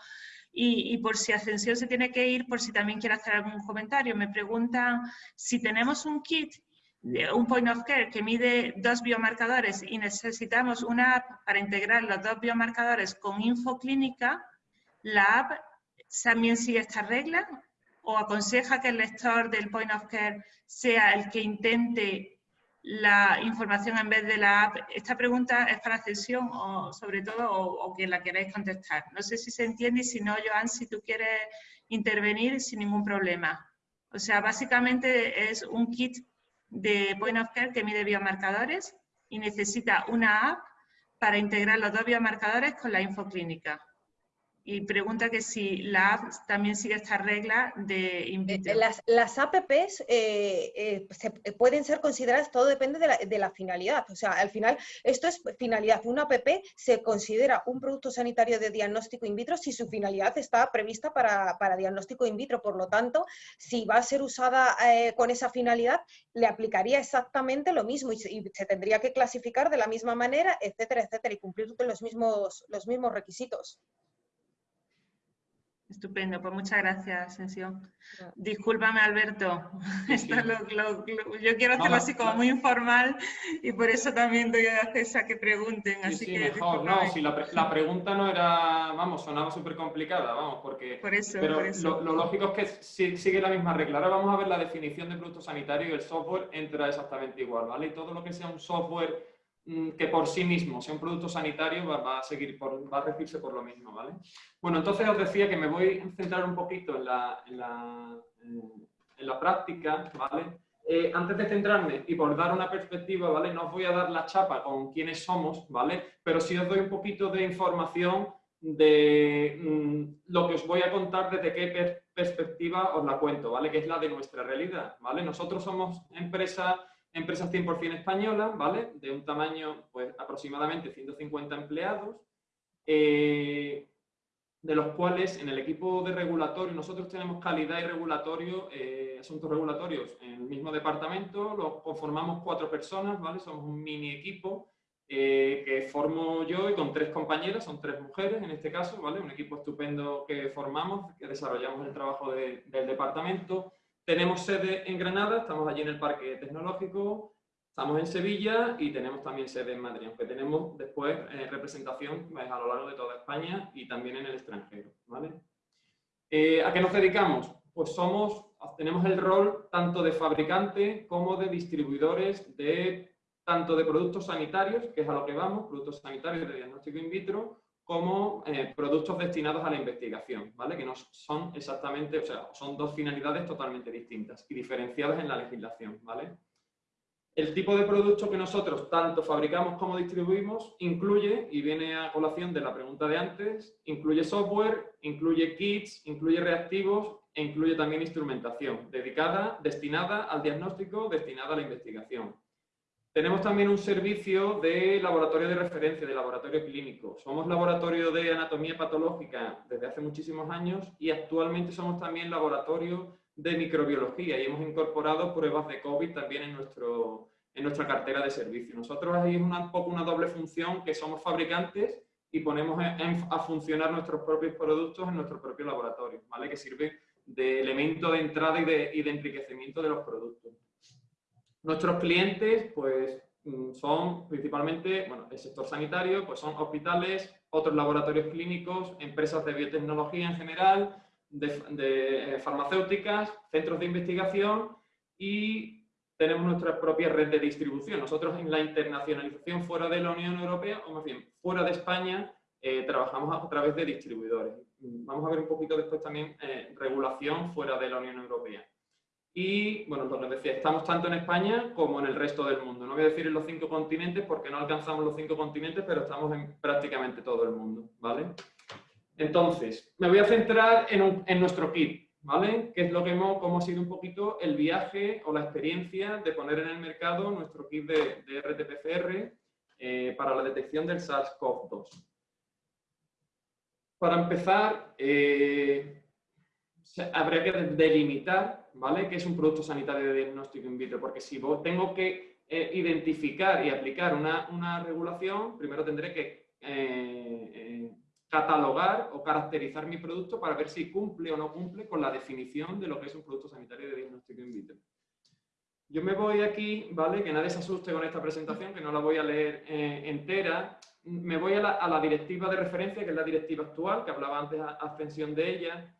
y, y por si Ascensión se tiene que ir, por si también quiere hacer algún comentario. Me preguntan si tenemos un kit un point of care que mide dos biomarcadores y necesitamos una app para integrar los dos biomarcadores con infoclínica, ¿la app también sigue esta regla o aconseja que el lector del point of care sea el que intente la información en vez de la app? Esta pregunta es para sesión o sobre todo o, que la queráis contestar. No sé si se entiende y si no, Joan, si tú quieres intervenir sin ningún problema. O sea, básicamente es un kit de Point of Care que mide biomarcadores y necesita una app para integrar los dos biomarcadores con la infoclínica. Y pregunta que si la app también sigue esta regla de in Eh, vitro. Las, las apps eh, eh, se- pueden ser consideradas, todo depende de la, de la finalidad. O sea, al final, esto es finalidad. Una app se considera un producto sanitario de diagnóstico in vitro si su finalidad está prevista para, para diagnóstico in vitro. Por lo tanto, si va a ser usada eh, con esa finalidad, le aplicaría exactamente lo mismo y se, y se tendría que clasificar de la misma manera, etcétera, etcétera, y cumplir los mismos, los mismos requisitos. Estupendo, pues muchas gracias, Asensio. Ya. Discúlpame, Alberto. Sí, Esto lo- lo- lo- yo quiero hacerlo así como muy informal y por eso también doy acceso a que pregunten. Sí, Así sí, que mejor. No, si la, pre- la pregunta no era, vamos, sonaba súper complicada, vamos, porque... Por eso, Pero por eso. lo, lo lógico es que si- sigue la misma regla. Ahora vamos a ver la definición de producto sanitario y el software entra exactamente igual, ¿vale? Y todo lo que sea un software que por sí mismo sea un producto sanitario va, va a seguir, por, va a regirse por lo mismo, ¿vale? Bueno, entonces os decía que me voy a centrar un poquito en la, en la, en- la práctica, ¿vale? Eh, antes de centrarme y por dar una perspectiva, ¿vale? No os voy a dar la chapa con quiénes somos, ¿vale? Pero sí os doy un poquito de información de mm, lo que os voy a contar desde qué per- perspectiva os la cuento, ¿vale? Que es la de nuestra realidad, ¿vale? Nosotros somos empresa, empresas 100% españolas, ¿vale? De un tamaño, pues, aproximadamente 150 empleados, eh, de los cuales en el equipo de regulatorio, nosotros tenemos calidad y regulatorio, eh, asuntos regulatorios en el mismo departamento, lo conformamos cuatro personas, ¿vale? Somos un mini equipo eh, que formo yo y con tres compañeras, son tres mujeres en este caso, ¿vale? Un equipo estupendo que formamos, que desarrollamos el trabajo de- del departamento. Tenemos sede en Granada, estamos allí en el Parque Tecnológico, estamos en Sevilla y tenemos también sede en Madrid, aunque tenemos después eh, representación pues, a lo largo de toda España y también en el extranjero. Eh, ¿A qué nos dedicamos? Pues somos, tenemos el rol tanto de fabricante como de distribuidores de tanto de productos sanitarios, que es a lo que vamos, productos sanitarios de diagnóstico in vitro, como eh, productos destinados a la investigación, ¿vale? Que no son exactamente, o sea, son dos finalidades totalmente distintas y diferenciadas en la legislación, ¿vale? El tipo de producto que nosotros tanto fabricamos como distribuimos incluye, y viene a colación de la pregunta de antes, incluye software, incluye kits, incluye reactivos e incluye también instrumentación dedicada, destinada al diagnóstico, destinada a la investigación. Tenemos también un servicio de laboratorio de referencia, de laboratorio clínico. Somos laboratorio de anatomía patológica desde hace muchísimos años y actualmente somos también laboratorio de microbiología y hemos incorporado pruebas de COVID también en, nuestro, en nuestra cartera de servicio. Nosotros ahí es un poco una doble función que somos fabricantes y ponemos a funcionar nuestros propios productos en nuestro propio laboratorio, ¿vale? que sirve de elemento de entrada y de enriquecimiento de los productos. Nuestros clientes, pues, mm, son principalmente, bueno, el sector sanitario, pues son hospitales, otros laboratorios clínicos, empresas de biotecnología en general, de, eh, farmacéuticas, centros de investigación y tenemos nuestra propia red de distribución. Nosotros en la internacionalización fuera de la Unión Europea, o más bien fuera de España, eh, trabajamos a través de distribuidores. Mm, Vamos a ver un poquito después también eh, regulación fuera de la Unión Europea. Y, bueno, lo que decía, estamos tanto en España como en el resto del mundo. No voy a decir en los cinco continentes porque no alcanzamos los cinco continentes, pero estamos en prácticamente todo el mundo, ¿vale? Entonces, me voy a centrar en, en nuestro kit, ¿vale? Que es lo que hemos, cómo ha sido un poquito el viaje o la experiencia de poner en el mercado nuestro kit de, de RT-PCR eh, para la detección del SARS-CoV-2. Para empezar, eh, habría que delimitar, ¿vale? ¿Qué es un producto sanitario de diagnóstico in vitro? Porque si tengo que eh, identificar y aplicar una, una regulación, primero tendré que eh, eh, catalogar o caracterizar mi producto para ver si cumple o no cumple con la definición de lo que es un producto sanitario de diagnóstico in vitro. Yo me voy aquí, ¿vale? Que nadie se asuste con esta presentación, que no la voy a leer entera. Me voy a la, a la directiva de referencia, que es la directiva actual, que hablaba antes a ascensión de ella,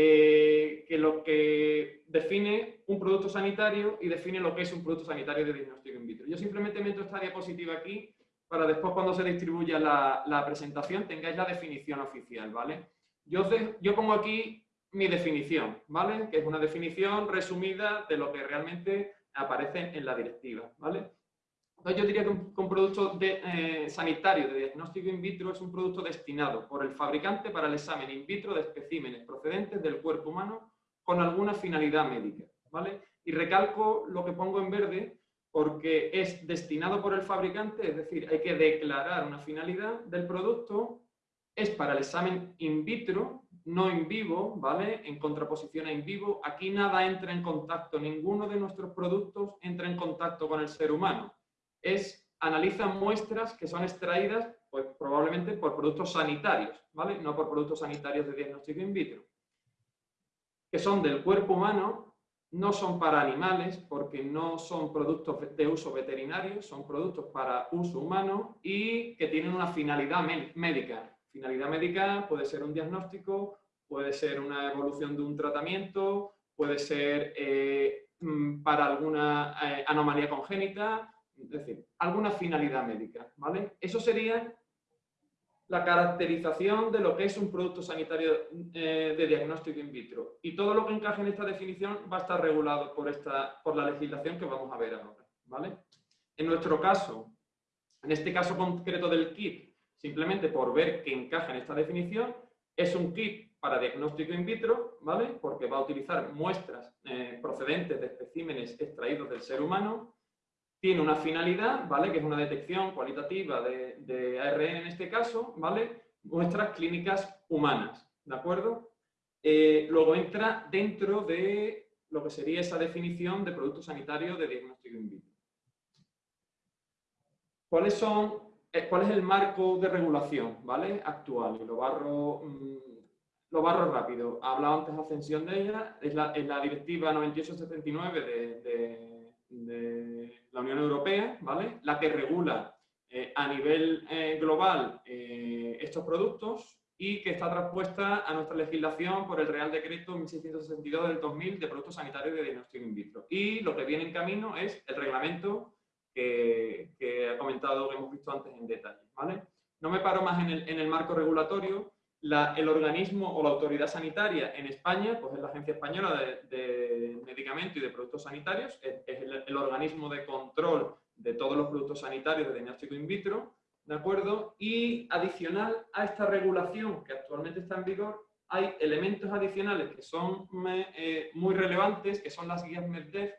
eh, que lo que define un producto sanitario y define lo que es un producto sanitario de diagnóstico in vitro. Yo simplemente meto esta diapositiva aquí para después cuando se distribuya la, presentación tengáis la definición oficial, ¿vale? Yo, de- yo pongo aquí mi definición, ¿vale? Que es una definición resumida de lo que realmente aparece en la directiva, ¿vale? Entonces yo diría que un, producto de, eh, sanitario de diagnóstico in vitro es un producto destinado por el fabricante para el examen in vitro de especímenes procedentes del cuerpo humano con alguna finalidad médica. ¿vale? Y recalco lo que pongo en verde porque es destinado por el fabricante, es decir, hay que declarar una finalidad del producto, es para el examen in vitro, no in vivo, ¿vale? En contraposición a in vivo, aquí nada entra en contacto, ninguno de nuestros productos entra en contacto con el ser humano. Es, analiza muestras que son extraídas, pues probablemente por productos sanitarios, ¿vale? No por productos sanitarios de diagnóstico in vitro. Que son del cuerpo humano no son para animales porque no son productos de uso veterinario, son productos para uso humano y que tienen una finalidad médica. Finalidad médica puede ser un diagnóstico, puede ser una evolución de un tratamiento, puede ser eh, mm, para alguna eh, anomalía congénita, es decir, alguna finalidad médica. ¿vale? Eso sería la caracterización de lo que es un producto sanitario eh, de diagnóstico in vitro. Y todo lo que encaje en esta definición va a estar regulado por, esta, por la legislación que vamos a ver ahora. ¿vale? En nuestro caso, en este caso concreto del kit, simplemente por ver que encaja en esta definición, es un kit para diagnóstico in vitro, ¿vale? porque va a utilizar muestras eh, procedentes de especímenes extraídos del ser humano tiene una finalidad, ¿vale? Que es una detección cualitativa de, ARN en este caso, ¿vale? Muestras clínicas humanas, ¿de acuerdo? Eh, luego entra dentro de lo que sería esa definición de producto sanitario de diagnóstico in vitro. ¿Cuáles son, eh, ¿Cuál es el marco de regulación ¿vale? actual? Lo barro, mm, lo barro rápido. Ha hablado antes Ascensión de ella, es la, la directiva 9879 de, de, de la Unión Europea, ¿vale? La que regula eh, a nivel eh, global eh, estos productos y que está traspuesta a nuestra legislación por el Real Decreto 1662 del 2000 de productos sanitarios de diagnóstico in vitro. Y lo que viene en camino es el reglamento que, ha comentado, que hemos visto antes en detalle, ¿vale? No me paro más en el marco regulatorio, el organismo o la autoridad sanitaria en España, pues es la Agencia Española de, Medicamentos y de Productos Sanitarios, es, el, organismo de control de todos los productos sanitarios de diagnóstico in vitro, ¿de acuerdo? Y adicional a esta regulación que actualmente está en vigor, hay elementos adicionales que son eh, muy relevantes, que son las guías MEDDEF,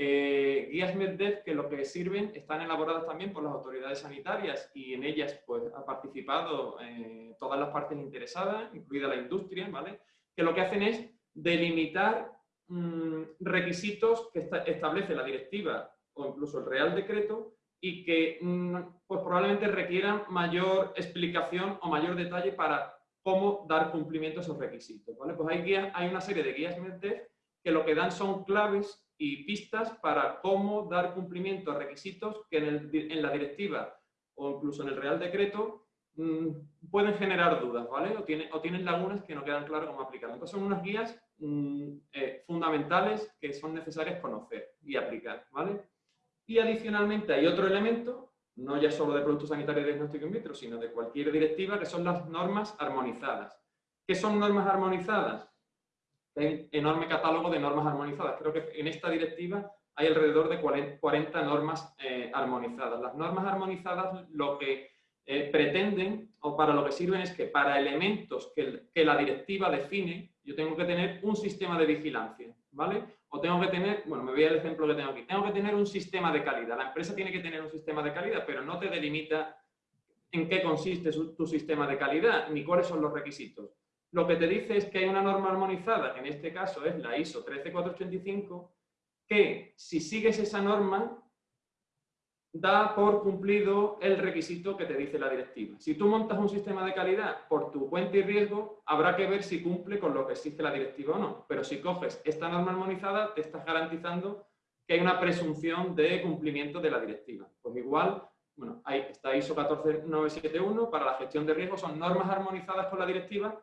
eh, guías MedDev que lo que sirven están elaboradas también por las autoridades sanitarias y en ellas pues, ha participado eh, todas las partes interesadas, incluida la industria, ¿vale? que lo que hacen es delimitar mm, requisitos que establece la directiva o incluso el Real Decreto y que mm, pues, probablemente requieran mayor explicación o mayor detalle para cómo dar cumplimiento a esos requisitos. ¿vale? Pues hay, hay una serie de guías MedDev que lo que dan son claves y pistas para cómo dar cumplimiento a requisitos que en, la directiva o incluso en el Real Decreto mm, pueden generar dudas, ¿vale? O, tiene, tienen lagunas que no quedan claras cómo aplicar. Entonces son unas guías mm, eh, fundamentales que son necesarias conocer y aplicar, ¿vale? Y adicionalmente hay otro elemento, no ya solo de productos sanitarios de diagnóstico in vitro, sino de cualquier directiva, que son las normas armonizadas. ¿Qué son normas armonizadas? Hay enorme catálogo de normas armonizadas. Creo que en esta directiva hay alrededor de 40 normas eh, armonizadas. Las normas armonizadas lo que eh, pretenden o para lo que sirven es que para elementos que, la directiva define, yo tengo que tener un sistema de vigilancia, ¿vale? O tengo que tener, bueno, me voy al ejemplo que tengo aquí, tengo que tener un sistema de calidad. La empresa tiene que tener un sistema de calidad, pero no te delimita en qué consiste tu sistema de calidad, ni cuáles son los requisitos lo que te dice es que hay una norma armonizada, que en este caso es la ISO 13485, que si sigues esa norma, da por cumplido el requisito que te dice la directiva. Si tú montas un sistema de calidad por tu cuenta y riesgo, habrá que ver si cumple con lo que exige la directiva o no. Pero si coges esta norma armonizada, te estás garantizando que hay una presunción de cumplimiento de la directiva. Pues igual, bueno, ahí está ISO 14971 para la gestión de riesgos, son normas armonizadas con la directiva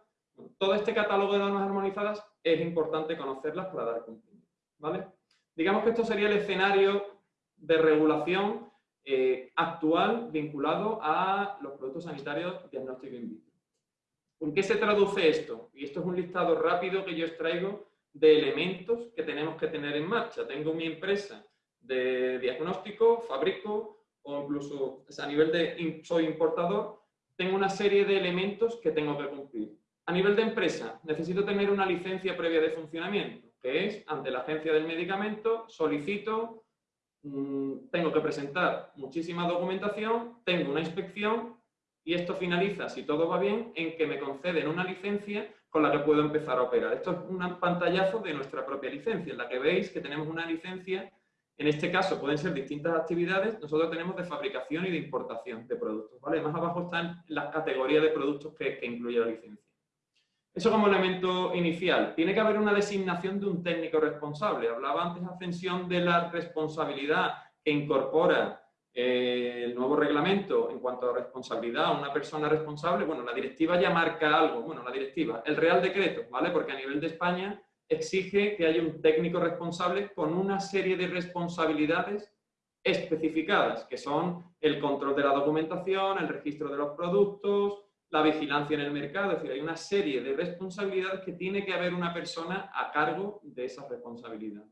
todo este catálogo de normas armonizadas es importante conocerlas para dar cumplimiento. ¿vale? Digamos que esto sería el escenario de regulación eh, actual vinculado a los productos sanitarios diagnóstico in vitro. ¿En qué se traduce esto? Y esto es un listado rápido que yo extraigo de elementos que tenemos que tener en marcha. Tengo mi empresa de diagnóstico, fabrico o incluso a nivel de soy importador, tengo una serie de elementos que tengo que cumplir. A nivel de empresa, necesito tener una licencia previa de funcionamiento, que es, ante la agencia del medicamento, solicito, mm, tengo que presentar muchísima documentación, tengo una inspección y esto finaliza, si todo va bien, en que me conceden una licencia con la que puedo empezar a operar. Esto es un pantallazo de nuestra propia licencia, en la que veis que tenemos una licencia, en este caso pueden ser distintas actividades, nosotros tenemos de fabricación y de importación de productos. ¿vale? Más abajo están las categorías de productos que, que incluye la licencia. Eso como elemento inicial. Tiene que haber una designación de un técnico responsable. Hablaba antes Ascensión de la responsabilidad que incorpora eh, el nuevo reglamento en cuanto a responsabilidad, una persona responsable, bueno, la directiva ya marca algo, bueno, la directiva, el Real Decreto, ¿vale? Porque a nivel de España exige que haya un técnico responsable con una serie de responsabilidades especificadas, que son el control de la documentación, el registro de los productos, la vigilancia en el mercado, es decir, hay una serie de responsabilidades que tiene que haber una persona a cargo de esas responsabilidades.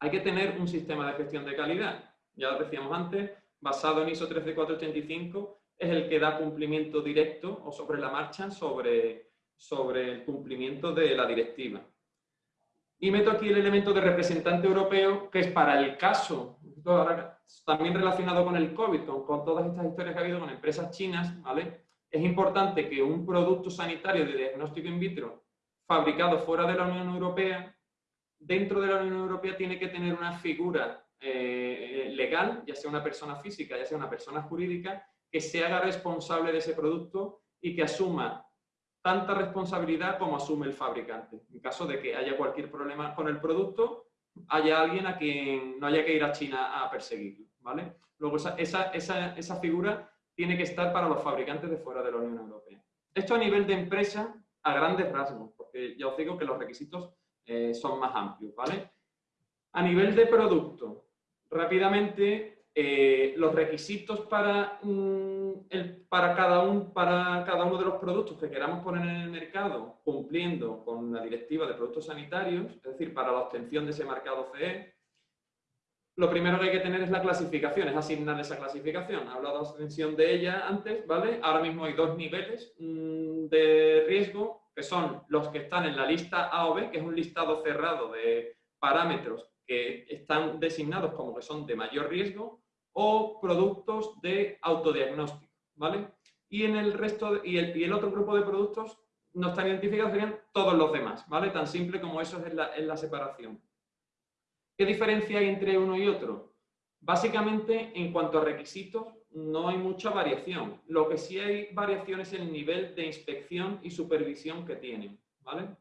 Hay que tener un sistema de gestión de calidad ya lo decíamos antes, basado en ISO 13485, es el que da cumplimiento directo o sobre la marcha sobre, sobre el cumplimiento de la directiva. Y meto aquí el elemento de representante europeo, que es para el caso, también relacionado con el COVID, con, con, todas estas historias que ha habido con empresas chinas, ¿vale? Es importante que un producto sanitario de diagnóstico in vitro fabricado fuera de la Unión Europea, dentro de la Unión Europea tiene que tener una figura eh, legal, ya sea una persona física, ya sea una persona jurídica, que se haga responsable de ese producto y que asuma tanta responsabilidad como asume el fabricante. En caso de que haya cualquier problema con el producto, haya alguien a quien no haya que ir a China a perseguirlo. ¿vale? Luego, esa, esa, esa, figura tiene que estar para los fabricantes de fuera de la Unión Europea. Esto a nivel de empresa, a grandes rasgos, porque ya os digo que los requisitos eh, son más amplios. ¿vale? A nivel de producto, rápidamente eh, los requisitos para, el, para, cada un, para cada uno de los productos que queramos poner en el mercado cumpliendo con la directiva de productos sanitarios, es decir, para la obtención de ese marcado CE, lo primero que hay que tener es la clasificación, es asignar esa clasificación. He hablado de de ella antes, ¿vale? Ahora mismo hay dos niveles mm, de riesgo, que son los que están en la lista A o B, que es un listado cerrado de parámetros que están designados como que son de mayor riesgo o productos de autodiagnóstico, ¿vale? Y en el resto, y, el, y, el, otro grupo de productos no están identificados, serían todos los demás, ¿vale? Tan simple como eso es la, la separación. ¿Qué diferencia hay entre uno y otro? Básicamente, en cuanto a requisitos, no hay mucha variación. Lo que sí hay variación es el nivel de inspección y supervisión que tienen, ¿vale?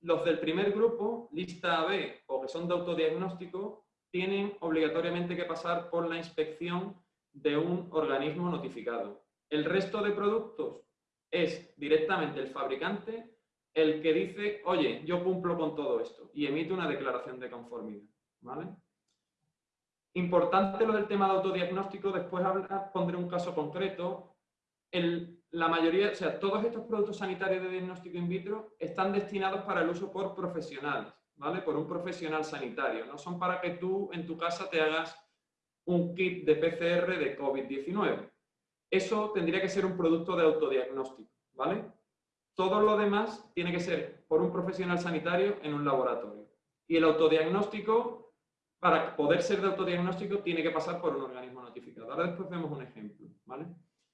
Los del primer grupo, lista AB o que son de autodiagnóstico, tienen obligatoriamente que pasar por la inspección de un organismo notificado. El resto de productos es directamente el fabricante el que dice, oye, yo cumplo con todo esto y emite una declaración de conformidad. ¿Vale? Importante lo del tema de autodiagnóstico, después pondré un caso concreto. El, la mayoría, o sea, todos estos productos sanitarios de diagnóstico in vitro están destinados para el uso por profesionales, ¿vale? Por un profesional sanitario. No son para que tú en tu casa te hagas un kit de PCR de COVID-19. Eso tendría que ser un producto de autodiagnóstico, ¿vale? Todo lo demás tiene que ser por un profesional sanitario en un laboratorio. Y el autodiagnóstico, para poder ser de autodiagnóstico, tiene que pasar por un organismo notificado. Ahora después vemos un ejemplo, ¿vale?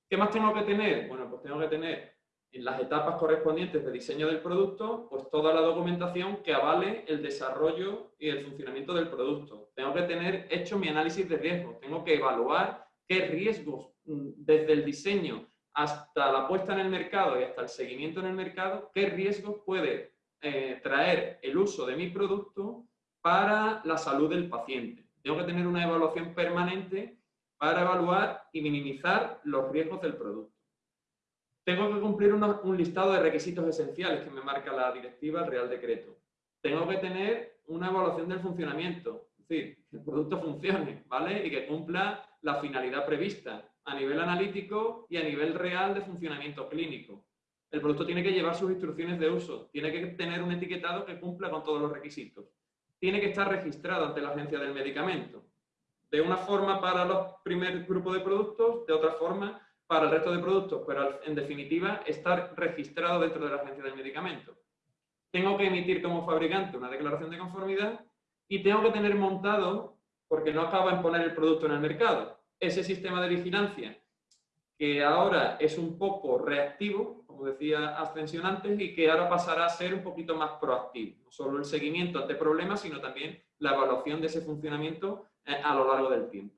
¿Qué más tengo que tener? Bueno, pues tengo que tener en las etapas correspondientes de diseño del producto, pues toda la documentación que avale el desarrollo y el funcionamiento del producto. Tengo que tener hecho mi análisis de riesgos, tengo que evaluar qué riesgos mm, desde el diseño hasta la puesta en el mercado y hasta el seguimiento en el mercado, qué riesgos puede eh, traer el uso de mi producto para la salud del paciente. Tengo que tener una evaluación permanente para evaluar y minimizar los riesgos del producto. Tengo que cumplir un listado de requisitos esenciales que me marca la directiva, el Real Decreto. Tengo que tener una evaluación del funcionamiento, es decir, que el producto funcione, ¿vale? Y que cumpla la finalidad prevista a nivel analítico y a nivel real de funcionamiento clínico. El producto tiene que llevar sus instrucciones de uso, tiene que tener un etiquetado que cumpla con todos los requisitos. Tiene que estar registrado ante la agencia del medicamento. De una forma para los primer grupo de productos, de otra forma para el resto de productos, pero en definitiva estar registrado dentro de la agencia del medicamento. Tengo que emitir como fabricante una declaración de conformidad y tengo que tener montado, porque no acaba en poner el producto en el mercado, ese sistema de vigilancia que ahora es un poco reactivo, decía Ascensión antes, y que ahora pasará a ser un poquito más proactivo. No solo el seguimiento ante problemas, sino también la evaluación de ese funcionamiento eh, a lo largo del tiempo.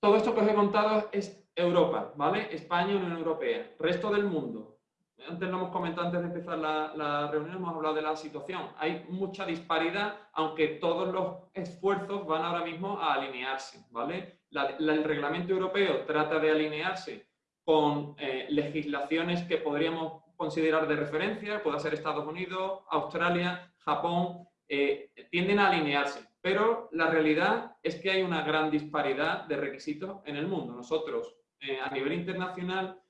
Todo esto que os he contado es Europa, ¿vale? España, Unión Europea. Resto del mundo. Antes lo hemos comentado antes de empezar la, la, reunión, hemos hablado de la situación. Hay mucha disparidad, aunque todos los esfuerzos van ahora mismo a alinearse, ¿vale? el reglamento europeo trata de alinearse con eh, legislaciones que podríamos considerar de referencia, puede ser Estados Unidos, Australia, Japón, eh, tienden a alinearse. Pero la realidad es que hay una gran disparidad de requisitos en el mundo. Nosotros, eh, a nivel internacional,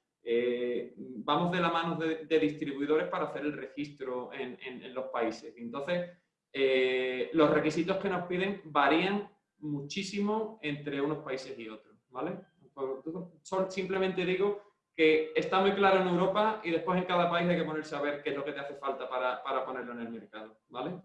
vamos de la mano de, distribuidores para hacer el registro en, los países. Entonces, los requisitos que nos piden varían muchísimo entre unos países y otros, ¿vale? Simplemente digo que está muy claro en Europa y después en cada país hay que ponerse a ver qué es lo que te hace falta para, para ponerlo en el mercado, ¿vale?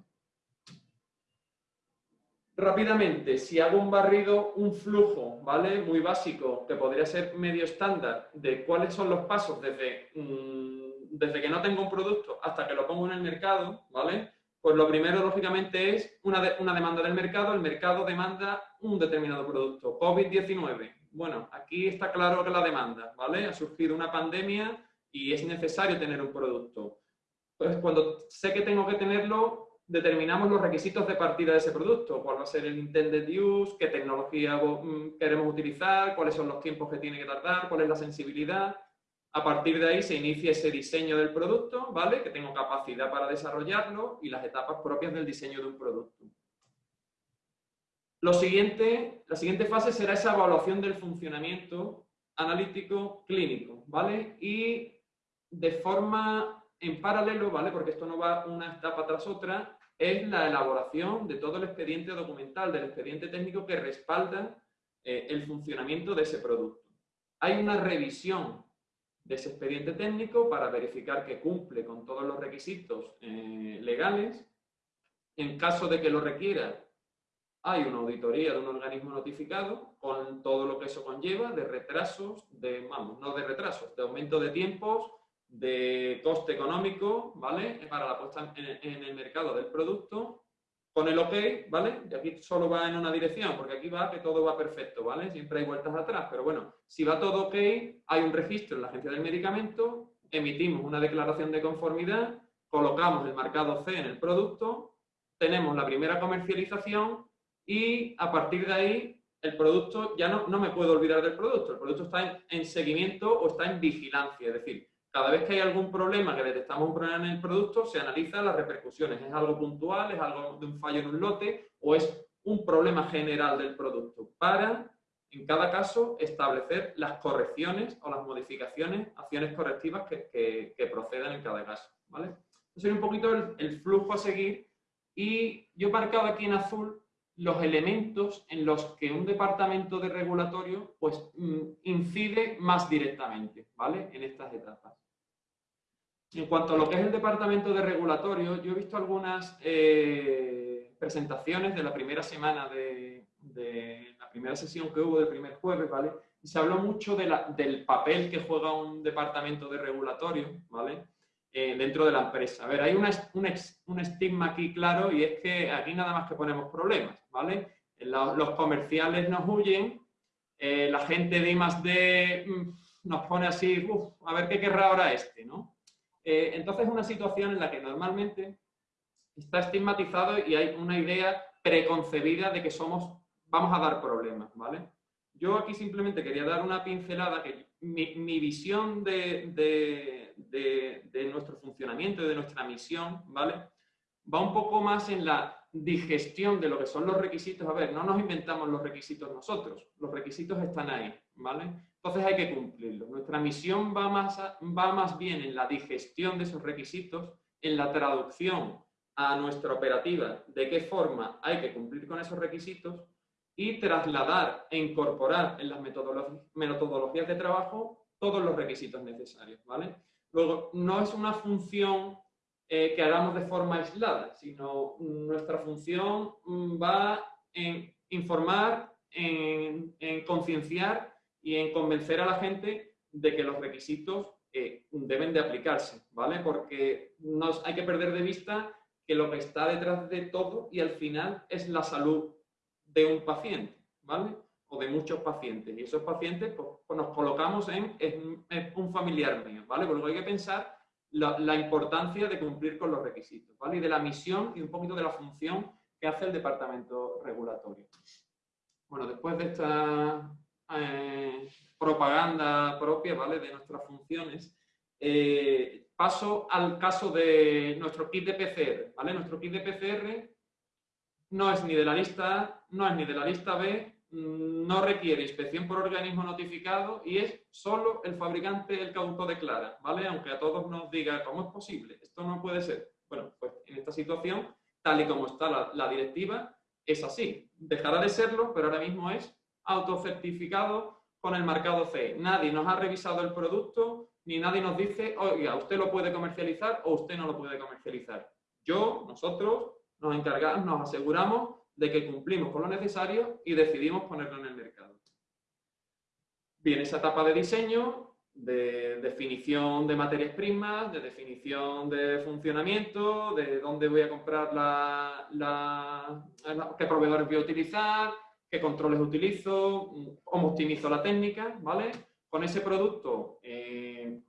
Rápidamente, si hago un barrido, un flujo, ¿vale? Muy básico, que podría ser medio estándar, de cuáles son los pasos desde, mm, desde que no tengo un producto hasta que lo pongo en el mercado, ¿vale? Pues lo primero, lógicamente, es una, una demanda del mercado. El mercado demanda un determinado producto. COVID-19. Bueno, aquí está claro que la demanda, ¿vale? Ha surgido una pandemia y es necesario tener un producto. Pues cuando sé que tengo que tenerlo, determinamos los requisitos de partida de ese producto. ¿Cuál va a ser el intended use? ¿Qué tecnología mm, queremos utilizar? ¿Cuáles son los tiempos que tiene que tardar? ¿Cuál es la sensibilidad? A partir de ahí se inicia ese diseño del producto, ¿vale? Que tengo capacidad para desarrollarlo y las etapas propias del diseño de un producto. Lo siguiente, la siguiente fase será esa evaluación del funcionamiento analítico clínico, ¿vale? Y de forma en paralelo, ¿vale? Porque esto no va una etapa tras otra, es la elaboración de todo el expediente documental, del expediente técnico que respalda eh, el funcionamiento de ese producto. Hay una revisión de ese expediente técnico para verificar que cumple con todos los requisitos eh, legales. En caso de que lo requiera, hay una auditoría de un organismo notificado con todo lo que eso conlleva de retrasos, de, vamos, no de retrasos, de aumento de tiempos, de coste económico, ¿vale? Para la puesta en el mercado del producto con el OK, ¿vale? Y aquí solo va en una dirección, porque aquí va que todo va perfecto, ¿vale? Siempre hay vueltas atrás, pero bueno, si va todo OK, hay un registro en la agencia del medicamento, emitimos una declaración de conformidad, colocamos el marcado C en el producto, tenemos la primera comercialización y a partir de ahí el producto, ya no, no me puedo olvidar del producto, el producto está en, en seguimiento o está en vigilancia, es decir, cada vez que hay algún problema, que detectamos un problema en el producto, se analizan las repercusiones. ¿Es algo puntual? ¿Es algo de un fallo en un lote? ¿O es un problema general del producto? Para, en cada caso, establecer las correcciones o las modificaciones, acciones correctivas que, procedan en cada caso. ¿vale? Sería un poquito el, flujo a seguir. Y yo he marcado aquí en azul los elementos en los que un departamento de regulatorio pues, mm, incide más directamente ¿vale? en estas etapas. En cuanto a lo que es el departamento de regulatorio, yo he visto algunas eh, presentaciones de la primera semana de, la primera sesión que hubo del primer jueves, ¿vale? Y se habló mucho del papel que juega un departamento de regulatorio, ¿vale? Eh, dentro de la empresa. A ver, hay un, estigma aquí claro y es que aquí nada más que ponemos problemas, ¿vale? Los, comerciales nos huyen, eh, la gente de I más mm, nos pone así, uff, a ver qué querrá ahora este, ¿no? Eh, entonces es una situación en la que normalmente está estigmatizado y hay una idea preconcebida de que somos, vamos a dar problemas, ¿vale? Yo aquí simplemente quería dar una pincelada que mi, visión de, de, nuestro funcionamiento y de nuestra misión, ¿vale? Va un poco más en la digestión de lo que son los requisitos. A ver, no nos inventamos los requisitos nosotros, los requisitos están ahí, ¿vale? Entonces hay que cumplirlos. Nuestra misión va más, va más bien en la digestión de esos requisitos, en la traducción a nuestra operativa de qué forma hay que cumplir con esos requisitos y trasladar e incorporar en las metodologías de trabajo todos los requisitos necesarios, ¿vale? Luego, no es una función eh, que hagamos de forma aislada, sino nuestra función mm, va en informar, en, concienciar y en convencer a la gente de que los requisitos eh, deben de aplicarse, ¿vale? Porque nos, hay que perder de vista que lo que está detrás de todo y al final es la salud de un paciente, ¿vale? O de muchos pacientes. Y esos pacientes pues, pues nos colocamos en, un familiar mío, ¿vale? Porque hay que pensar la, importancia de cumplir con los requisitos, ¿vale? Y de la misión y un poquito de la función que hace el departamento regulatorio. Bueno, después de esta eh, propaganda propia, ¿vale? De nuestras funciones, eh, paso al caso de nuestro kit de PCR, ¿vale? Nuestro kit de PCR no es ni de la lista A, no es ni de la lista B, no requiere inspección por organismo notificado y es solo el fabricante el que autodeclara, ¿vale? Aunque a todos nos diga, ¿cómo es posible? Esto no puede ser. Bueno, pues en esta situación, tal y como está la, directiva, es así. Dejará de serlo, pero ahora mismo es autocertificado con el marcado CE. Nadie nos ha revisado el producto, ni nadie nos dice, oiga, usted lo puede comercializar o usted no lo puede comercializar. Yo, nosotros, nos encargamos, nos aseguramos de que cumplimos con lo necesario y decidimos ponerlo en el mercado. Viene esa etapa de diseño, de definición de materias primas, de definición de funcionamiento, de dónde voy a comprar la, qué proveedores voy a utilizar, qué controles utilizo, cómo optimizo la técnica, ¿vale? Con ese producto eh,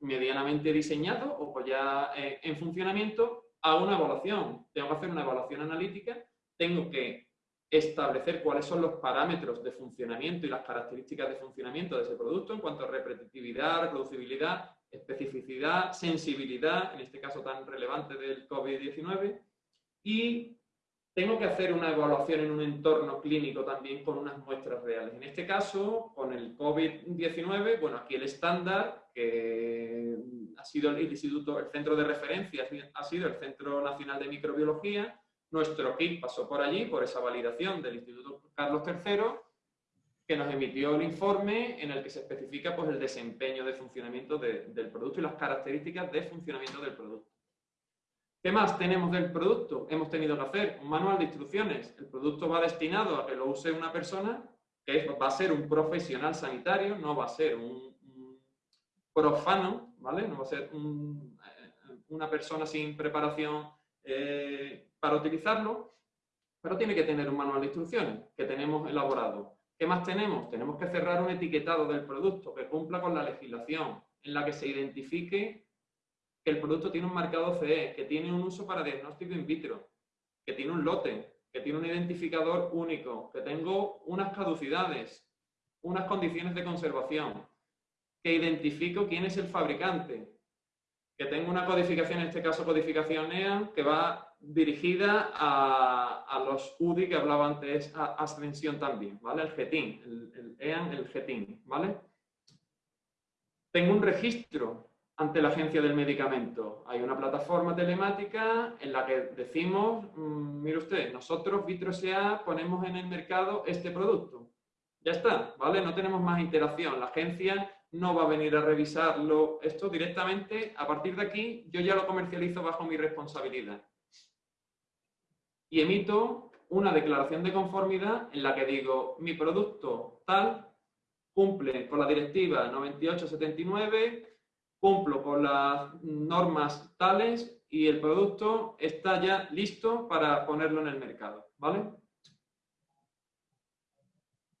medianamente diseñado o ya eh, en funcionamiento, hago una evaluación, tengo que hacer una evaluación analítica, tengo que establecer cuáles son los parámetros de funcionamiento y las características de funcionamiento de ese producto en cuanto a repetitividad, reproducibilidad, especificidad, sensibilidad, en este caso tan relevante del COVID-19, y tengo que hacer una evaluación en un entorno clínico también con unas muestras reales. En este caso, con el COVID-19, bueno, aquí el estándar, que ha sido el instituto, el centro de referencia, ha sido el Centro Nacional de Microbiología. Nuestro kit pasó por allí, por esa validación del Instituto Carlos III, que nos emitió el informe en el que se especifica pues, el desempeño de funcionamiento del producto y las características de funcionamiento del producto. ¿Qué más tenemos del producto? Hemos tenido que hacer un manual de instrucciones. El producto va destinado a que lo use una persona que va a ser un profesional sanitario, no va a ser un, profano, ¿vale? No va a ser eh, una persona sin preparación eh, para utilizarlo, pero tiene que tener un manual de instrucciones que tenemos elaborado. ¿Qué más tenemos? Tenemos que cerrar un etiquetado del producto que cumpla con la legislación, en la que se identifique que el producto tiene un marcado CE, que tiene un uso para diagnóstico in vitro, que tiene un lote, que tiene un identificador único, que tengo unas caducidades, unas condiciones de conservación, que identifico quién es el fabricante, que tengo una codificación, en este caso codificación EAN, que va dirigida a, los UDI que hablaba antes, a Ascensión también, ¿vale? El GETIN, el, el EAN, el GETIN, ¿vale? Tengo un registro ante la agencia del medicamento. Hay una plataforma telemática en la que decimos, mm, mire usted, nosotros Vitro.sa ponemos en el mercado este producto. Ya está, ¿vale? No tenemos más interacción. La agencia no va a venir a revisarlo. Esto directamente, a partir de aquí, yo ya lo comercializo bajo mi responsabilidad. Y emito una declaración de conformidad en la que digo, mi producto tal cumple con la directiva 9879 cumplo con las normas tales y el producto está ya listo para ponerlo en el mercado, ¿vale?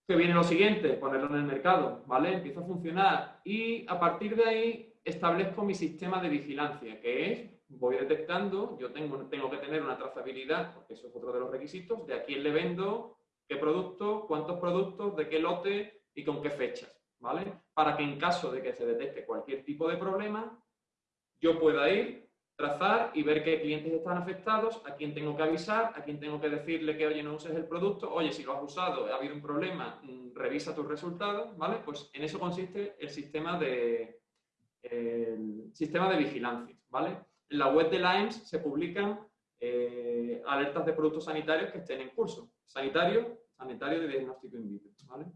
Que viene lo siguiente, ponerlo en el mercado, ¿vale? Empieza a funcionar y a partir de ahí establezco mi sistema de vigilancia, que es, voy detectando, yo tengo, tengo que tener una trazabilidad, porque eso es otro de los requisitos, de a quién le vendo, qué producto, cuántos productos, de qué lote y con qué fechas. Para que en caso de que se detecte cualquier tipo de problema, yo pueda ir, trazar y ver qué clientes están afectados, a quién tengo que avisar, a quién tengo que decirle que, oye, no uses el producto, oye, si lo has usado, ha habido un problema, mm, revisa tus resultados, ¿vale? Pues en eso consiste el sistema de, sistema de vigilancia, ¿vale? En la web de la EMS se publican eh, alertas de productos sanitarios que estén en curso. Sanitario, sanitario de diagnóstico in vitro. ¿vale?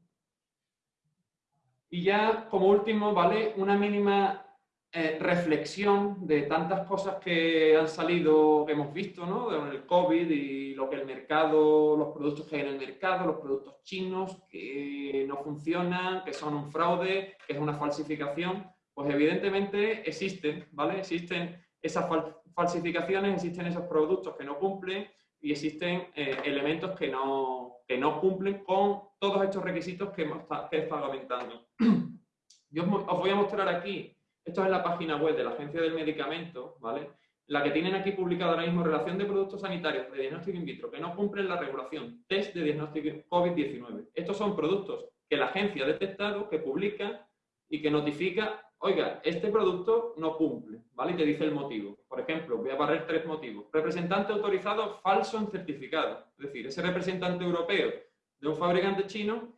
Y ya, como último, ¿vale? Una mínima eh, reflexión de tantas cosas que han salido, que hemos visto, ¿no? El COVID y lo que el mercado, los productos que hay en el mercado, los productos chinos que no funcionan, que son un fraude, que es una falsificación. Pues evidentemente existen, ¿vale? Existen esas falsificaciones, existen esos productos que no cumplen y existen eh, elementos que no, que no cumplen con todos estos requisitos que, hemos, que estado comentando. Yo os voy a mostrar aquí esto es la página web de la Agencia del Medicamento, ¿vale? La que tienen aquí publicada ahora mismo, relación de productos sanitarios de diagnóstico in vitro que no cumplen la regulación, test de diagnóstico COVID-19. Estos son productos que la agencia ha detectado, que publica y que notifica, oiga, este producto no cumple, ¿vale? Y te dice el motivo. Por ejemplo, voy a barrer tres motivos. Representante autorizado falso en certificado. Es decir, ese representante europeo de un fabricante chino,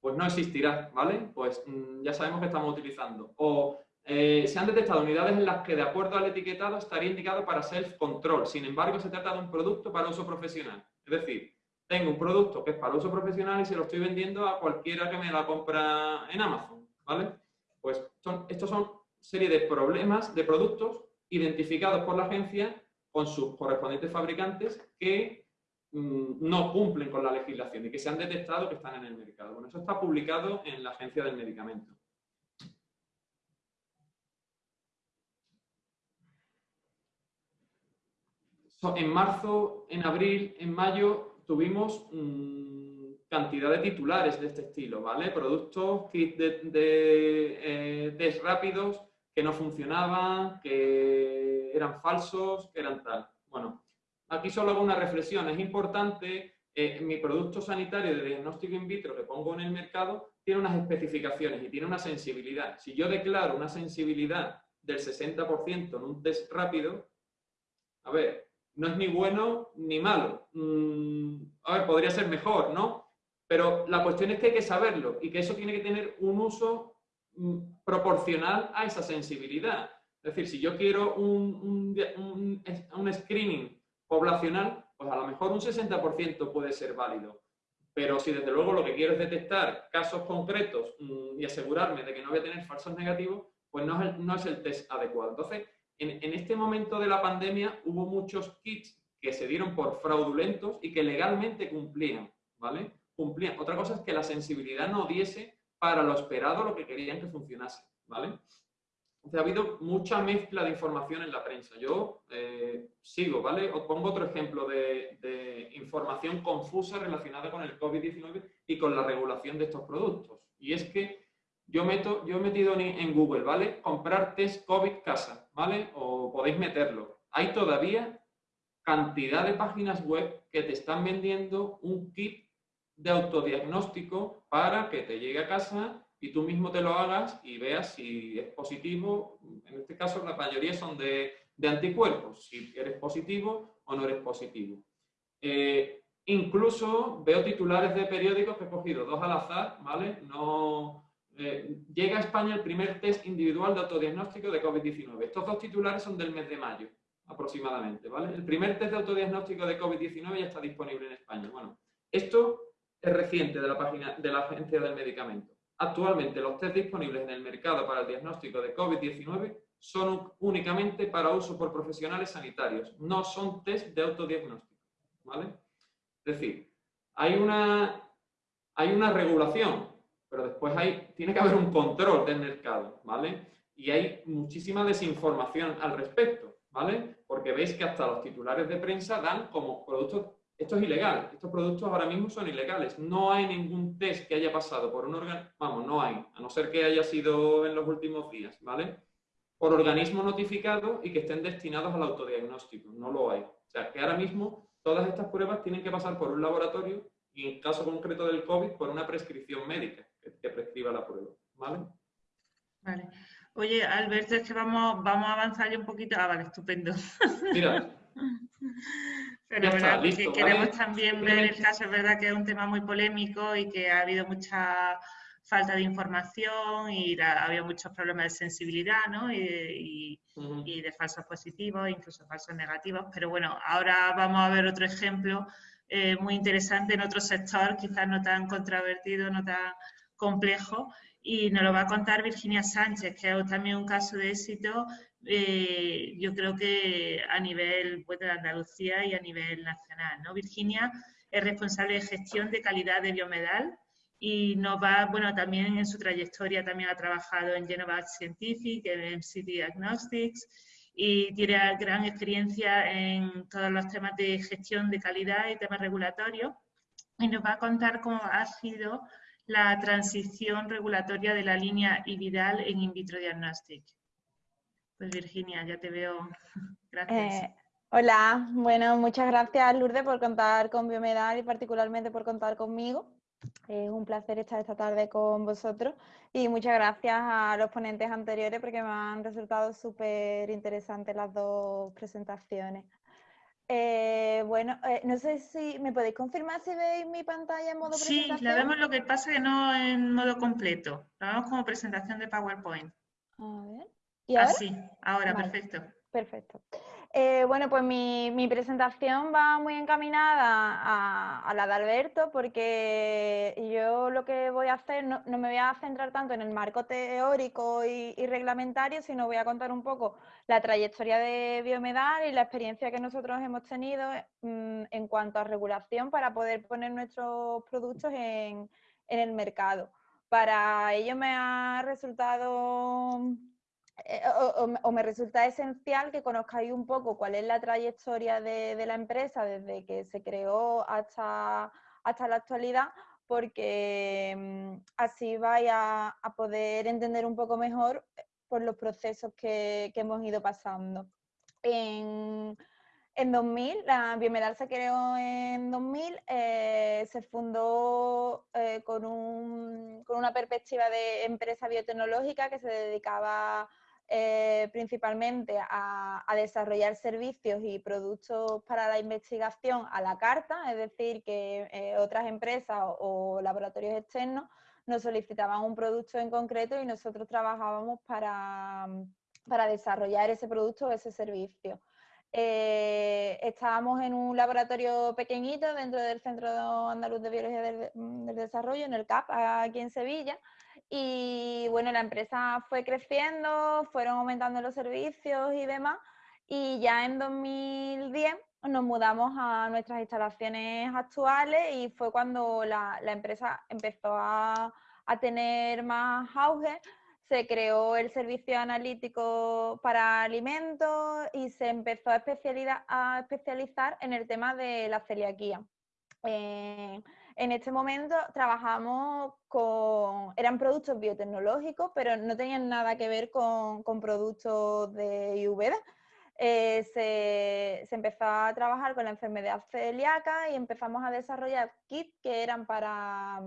pues no existirá, ¿vale? Pues mm, ya sabemos que estamos utilizando. O eh, se han detectado unidades en las que, de acuerdo al etiquetado, estaría indicado para self-control. Sin embargo, se trata de un producto para uso profesional. Es decir, tengo un producto que es para uso profesional y se lo estoy vendiendo a cualquiera que me la compra en Amazon. ¿vale? Pues son, estos son serie de problemas, de productos identificados por la agencia con sus correspondientes fabricantes que mm, no cumplen con la legislación y que se han detectado que están en el mercado. Bueno, eso está publicado en la Agencia del Medicamento. En marzo, en abril, en mayo tuvimos mm, cantidad de titulares de este estilo, ¿vale? Productos, kits de, de eh, test rápidos que no funcionaban, que eran falsos, que eran tal. Bueno, aquí solo hago una reflexión. Es importante, eh, mi producto sanitario de diagnóstico in vitro que pongo en el mercado tiene unas especificaciones y tiene una sensibilidad. Si yo declaro una sensibilidad del 60% en un test rápido, a ver, no es ni bueno ni malo. Mm, a ver, podría ser mejor, ¿no? Pero la cuestión es que hay que saberlo y que eso tiene que tener un uso mm, proporcional a esa sensibilidad. Es decir, si yo quiero un, un, screening poblacional, pues a lo mejor un 60% puede ser válido. Pero si desde luego lo que quiero es detectar casos concretos mm, y asegurarme de que no voy a tener falsos negativos, pues no es el, no es el test adecuado. Entonces, en, este momento de la pandemia hubo muchos kits que se dieron por fraudulentos y que legalmente cumplían, ¿vale? Cumplían. Otra cosa es que la sensibilidad no diese para lo esperado lo que querían que funcionase, ¿vale? ha habido mucha mezcla de información en la prensa. Yo eh, sigo, ¿vale? Os pongo otro ejemplo de, información confusa relacionada con el COVID-19 y con la regulación de estos productos. Y es que yo, meto, yo he metido en, Google, ¿vale? Comprar test COVID casa, ¿vale? O podéis meterlo. Hay todavía cantidad de páginas web que te están vendiendo un kit de autodiagnóstico para que te llegue a casa y tú mismo te lo hagas y veas si es positivo. En este caso, la mayoría son de, anticuerpos, si eres positivo o no eres positivo. Eh, incluso veo titulares de periódicos que he cogido dos al azar, ¿vale? No, eh, llega a España el primer test individual de autodiagnóstico de COVID-19. Estos dos titulares son del mes de mayo, aproximadamente, ¿vale? El primer test de autodiagnóstico de COVID-19 ya está disponible en España. Bueno, esto es reciente de la página de la Agencia del Medicamento. Actualmente los test disponibles en el mercado para el diagnóstico de COVID-19 son únicamente para uso por profesionales sanitarios, no son test de autodiagnóstico, ¿vale? Es decir, hay una, hay una regulación pero después hay, tiene que haber un control del mercado, ¿vale? Y hay muchísima desinformación al respecto, ¿vale? Porque veis que hasta los titulares de prensa dan como productos, esto es ilegal, estos productos ahora mismo son ilegales, no hay ningún test que haya pasado por un órgano, vamos, no hay, a no ser que haya sido en los últimos días, ¿vale? Por organismo notificado y que estén destinados al autodiagnóstico, no lo hay. O sea, que ahora mismo todas estas pruebas tienen que pasar por un laboratorio y en caso concreto del COVID por una prescripción médica que, prescriba la prueba. ¿Vale? Vale. Oye, Alberto, es que vamos, vamos a avanzar ya un poquito. Ah, vale, estupendo. Mira. Pero verdad, queremos también ver el caso, es verdad que es un tema muy polémico y que ha habido mucha falta de información y había muchos problemas de sensibilidad ¿no? y, de falsos positivos, incluso falsos negativos. Pero bueno, ahora vamos a ver otro ejemplo eh, muy interesante en otro sector, quizás no tan controvertido, no tan complejo, y nos lo va a contar Virginia Sánchez, que es también un caso de éxito, eh, yo creo que a nivel pues, de Andalucía y a nivel nacional. ¿no? Virginia es responsable de gestión de calidad de biomedal y nos va, bueno, también en su trayectoria también ha trabajado en Genova Scientific, en MCT Diagnostics y tiene gran experiencia en todos los temas de gestión de calidad y temas regulatorios y nos va a contar cómo ha sido la transición regulatoria de la línea IVIDAL en in vitro diagnostic. Pues Virginia, ya te veo. Gracias. Eh, hola, bueno, muchas gracias Lourdes por contar con Biomedal y particularmente por contar conmigo. Es un placer estar esta tarde con vosotros y muchas gracias a los ponentes anteriores porque me han resultado súper interesantes las dos presentaciones. Eh, bueno, eh, no sé si me podéis confirmar si veis mi pantalla en modo presentación. Sí, la vemos lo que pasa que no en modo completo. La vemos como presentación de PowerPoint. A ver. ¿Y ahora? Así, ahora, perfecto. Perfecto. Eh, bueno, pues mi, presentación va muy encaminada a, la de Alberto porque yo lo que voy a hacer, no, me voy a centrar tanto en el marco teórico y, reglamentario, sino voy a contar un poco la trayectoria de Biomedal y la experiencia que nosotros hemos tenido mm, en cuanto a regulación para poder poner nuestros productos en el mercado. Para ello me ha resultado eh, o, me resulta esencial que conozcáis un poco cuál es la trayectoria de, la empresa desde que se creó hasta, hasta la actualidad, porque mm, así vais a, poder entender un poco mejor eh, por los procesos que, hemos ido pasando. En, 2000, la Biomedal se creó en 2000, eh, se fundó con, con, una perspectiva de empresa biotecnológica que se dedicaba eh, principalmente a, desarrollar servicios y productos para la investigación a la carta, es decir, que eh, otras empresas o, laboratorios externos nos solicitaban un producto en concreto y nosotros trabajábamos para, desarrollar ese producto o ese servicio. Eh, estábamos en un laboratorio pequeñito dentro del Centro Andaluz de Biología del Desarrollo, en el CAP, aquí en Sevilla, y bueno, la empresa fue creciendo, fueron aumentando los servicios y demás. Y ya en 2010 nos mudamos a nuestras instalaciones actuales y fue cuando la, empresa empezó a, tener más auge. Se creó el servicio analítico para alimentos y se empezó a, a especializar en el tema de la celiaquía. Eh, en este momento trabajamos con, eran productos biotecnológicos, pero no tenían nada que ver con, productos de IVD. Eh, se, empezó a trabajar con la enfermedad celíaca y empezamos a desarrollar kits que eran para,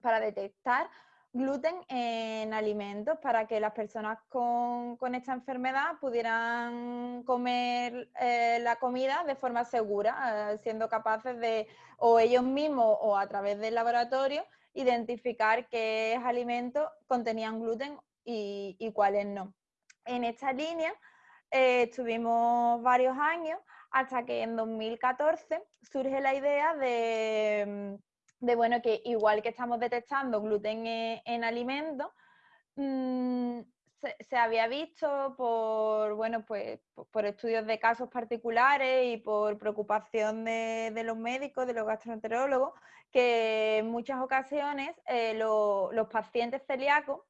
para detectar gluten en alimentos para que las personas con, esta enfermedad pudieran comer eh, la comida de forma segura, eh, siendo capaces de, o ellos mismos o a través del laboratorio, identificar qué alimentos contenían gluten y, cuáles no. En esta línea eh, estuvimos varios años hasta que en 2014 surge la idea de de bueno, que igual que estamos detectando gluten en, alimentos, mm, se, había visto por, bueno, pues, por estudios de casos particulares y por preocupación de, los médicos, de los gastroenterólogos, que en muchas ocasiones eh, los pacientes celíacos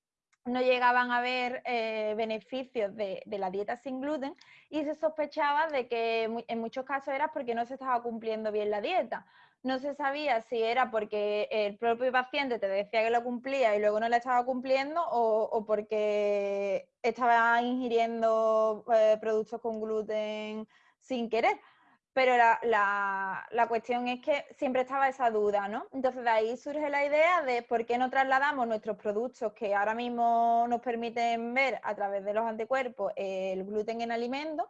no llegaban a ver eh, beneficios de, la dieta sin gluten y se sospechaba de que en muchos casos era porque no se estaba cumpliendo bien la dieta no se sabía si era porque el propio paciente te decía que lo cumplía y luego no la estaba cumpliendo o, porque estaba ingiriendo eh, productos con gluten sin querer. Pero la, cuestión es que siempre estaba esa duda, ¿no? Entonces de ahí surge la idea de por qué no trasladamos nuestros productos que ahora mismo nos permiten ver a través de los anticuerpos el gluten en alimentos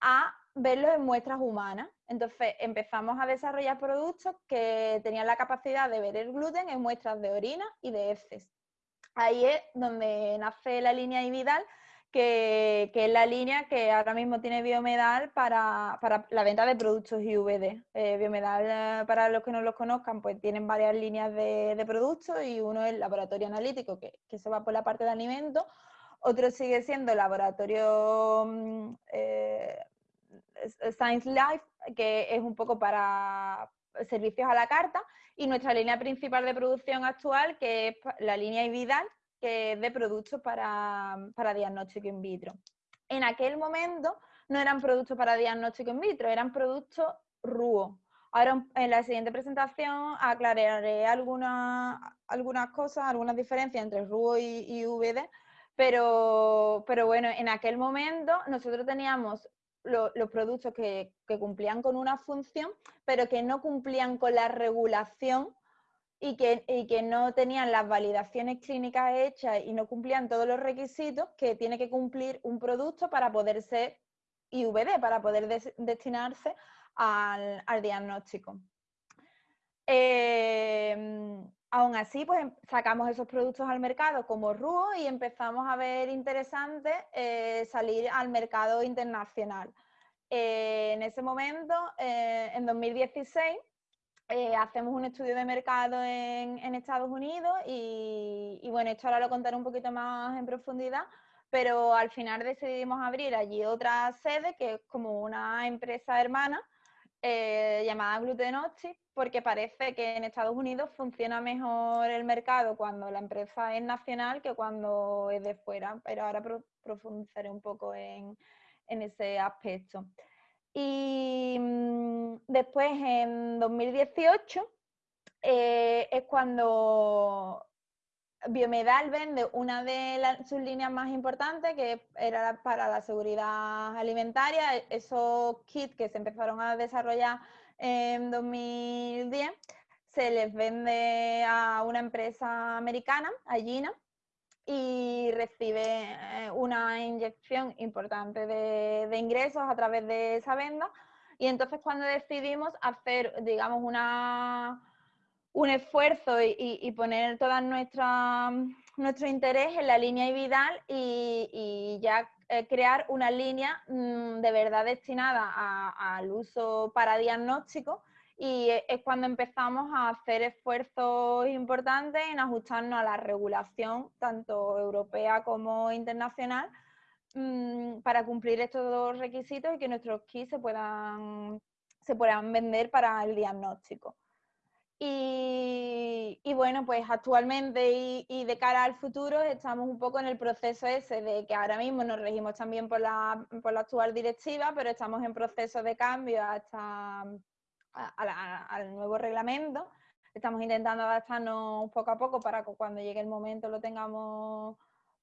a verlos en muestras humanas. Entonces empezamos a desarrollar productos que tenían la capacidad de ver el gluten en muestras de orina y de heces. Ahí es donde nace la línea Ividal, que, que, es la línea que ahora mismo tiene Biomedal para, para la venta de productos IVD. Eh, Biomedal, eh, para los que no los conozcan, pues tienen varias líneas de, de productos y uno es el laboratorio analítico, que, que, se va por la parte de alimentos, otro sigue siendo laboratorio mm, eh, Science Life, que es un poco para servicios a la carta, y nuestra línea principal de producción actual, que es la línea Ividal, que es de productos para, para diagnóstico in vitro. En aquel momento no eran productos para diagnóstico in vitro, eran productos RUO. Ahora en la siguiente presentación aclararé algunas, algunas cosas, algunas diferencias entre RUO y, y VD, pero, pero, bueno, en aquel momento nosotros teníamos los productos que, cumplían con una función, pero que no cumplían con la regulación y que, no tenían las validaciones clínicas hechas y no cumplían todos los requisitos que tiene que cumplir un producto para poder ser IVD, para poder destinarse al, diagnóstico. Eh, aún así, pues em, sacamos esos productos al mercado como RUO y empezamos a ver interesante eh, salir al mercado internacional. Eh, en ese momento, eh, en 2016, hacemos un estudio de mercado en, Estados Unidos y, y, bueno, esto ahora lo contaré un poquito más en profundidad, pero al final decidimos abrir allí otra sede que es como una empresa hermana eh, llamada Glutenoxi, porque parece que en Estados Unidos funciona mejor el mercado cuando la empresa es nacional que cuando es de fuera, pero ahora profundizaré un poco en, ese aspecto. Y mm, después, en 2018, eh, es cuando Biomedal vende una de sus líneas más importantes, que era para la seguridad alimentaria, esos kits que se empezaron a desarrollar en 2010, se les vende a una empresa americana, a Gina, y recibe eh, una inyección importante de, de ingresos a través de esa venda. Y entonces cuando decidimos hacer, digamos, una un esfuerzo y, poner todo nuestro interés en la línea y, y ya eh, crear una línea mm, de verdad destinada al uso para diagnóstico y e, es cuando empezamos a hacer esfuerzos importantes en ajustarnos a la regulación tanto europea como internacional mm, para cumplir estos dos requisitos y que nuestros kits se puedan, se puedan vender para el diagnóstico. Y, bueno, pues actualmente y, de cara al futuro estamos un poco en el proceso ese de que ahora mismo nos regimos también por la, por la actual directiva, pero estamos en proceso de cambio hasta al nuevo reglamento. Estamos intentando adaptarnos poco a poco para que cuando llegue el momento lo tengamos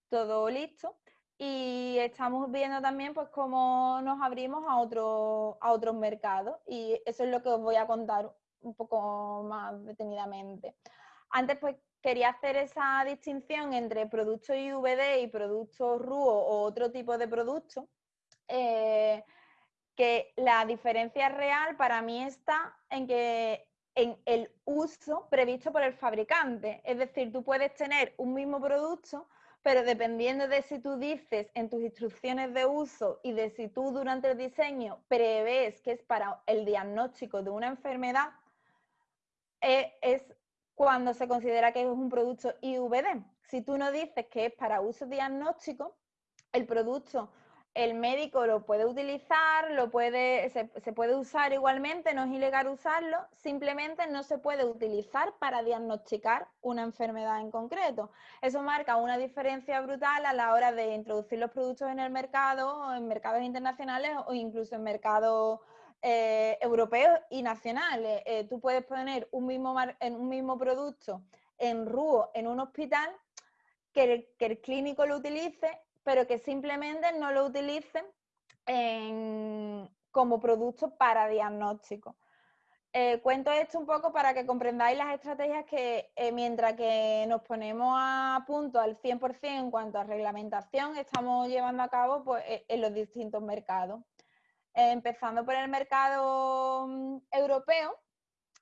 todo listo. Y estamos viendo también pues cómo nos abrimos a, otro, a otros mercados y eso es lo que os voy a contar un poco más detenidamente. Antes pues quería hacer esa distinción entre productos IVD y productos RUO o otro tipo de productos, eh, que la diferencia real para mí está en que en el uso previsto por el fabricante. Es decir, tú puedes tener un mismo producto, pero dependiendo de si tú dices en tus instrucciones de uso y de si tú durante el diseño prevés que es para el diagnóstico de una enfermedad, eh, es cuando se considera que es un producto IVD. Si tú no dices que es para uso diagnóstico, el producto el médico lo puede utilizar, lo puede, se, puede usar igualmente, no es ilegal usarlo, simplemente no se puede utilizar para diagnosticar una enfermedad en concreto. Eso marca una diferencia brutal a la hora de introducir los productos en el mercado, en mercados internacionales o incluso en mercados eh, europeos y nacionales. Eh, tú puedes poner un mismo, en un mismo producto en RUO en un hospital que el, clínico lo utilice, pero que simplemente no lo utilice como producto para diagnóstico. Eh, cuento esto un poco para que comprendáis las estrategias que mientras que nos ponemos a punto al 100% en cuanto a reglamentación, estamos llevando a cabo pues, en los distintos mercados. Empezando por el mercado mm, europeo,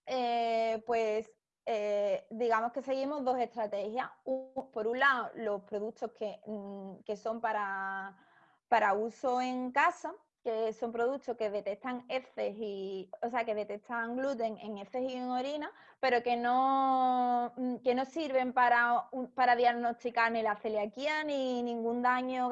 eh, pues eh, digamos que seguimos dos estrategias. por un lado, los productos que, mm, que son para, para uso en casa, que son productos que detectan heces y, o sea, que detectan gluten en heces y en orina, pero que no, mm, que no sirven para, para diagnosticar ni la celiaquía, ni ningún daño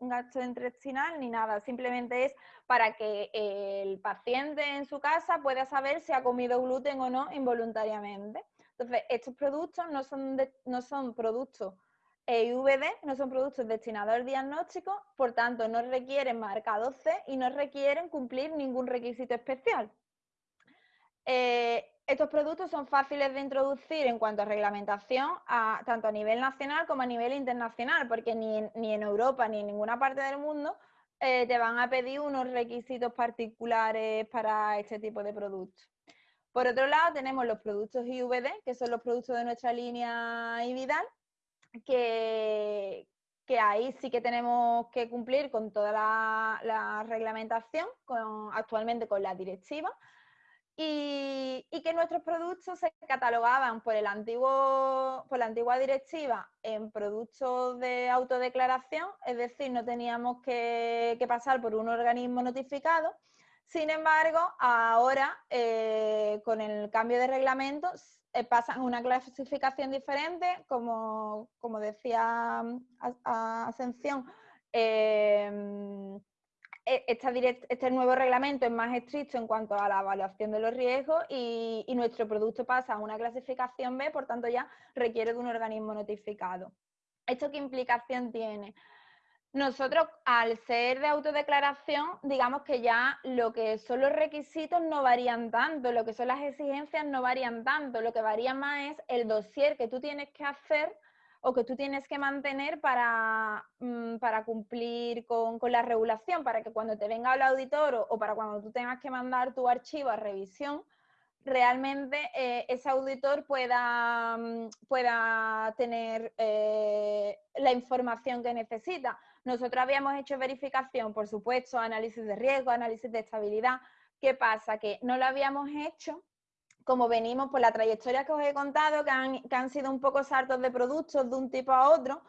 gastrointestinal, ni nada. Simplemente es para que el paciente en su casa pueda saber si ha comido gluten o no involuntariamente. Entonces, estos productos no son, no son productos EUVD no son productos destinados al diagnóstico, por tanto no requieren marcado C y no requieren cumplir ningún requisito especial. Eh, estos productos son fáciles de introducir en cuanto a reglamentación, tanto a nivel nacional como a nivel internacional, porque ni en, Europa ni en ninguna parte del mundo eh, te van a pedir unos requisitos particulares para este tipo de productos. Por otro lado, tenemos los productos IVD, que son los productos de nuestra línea IVIDAL, que, ahí sí que tenemos que cumplir con toda la, reglamentación, actualmente con la directiva, y, que nuestros productos se catalogaban por, el antiguo, por la antigua directiva en productos de autodeclaración, es decir, no teníamos que, pasar por un organismo notificado. Sin embargo, ahora, eh, con el cambio de reglamento, pasan una clasificación diferente, como, decía mm, Ascensión, em, e, este nuevo reglamento es más estricto en cuanto a la evaluación de los riesgos y, nuestro producto pasa a una clasificación B, por tanto ya requiere de un organismo notificado. ¿Esto qué implicación tiene? Nosotros, al ser de autodeclaración, digamos que ya lo que son los requisitos no varían tanto, lo que son las exigencias no varían tanto, lo que varía más es el dossier que tú tienes que hacer o que tú tienes que mantener para, mm, para cumplir con, la regulación, para que cuando te venga el auditor o, para cuando tú tengas que mandar tu archivo a revisión, realmente eh, ese auditor pueda, mm, pueda tener eh, la información que necesita. Nosotros habíamos hecho verificación, por supuesto, análisis de riesgo, análisis de estabilidad. ¿Qué pasa? Que no lo habíamos hecho como venimos por la trayectoria que os he contado, que han, sido un poco saltos de productos de un tipo a otro,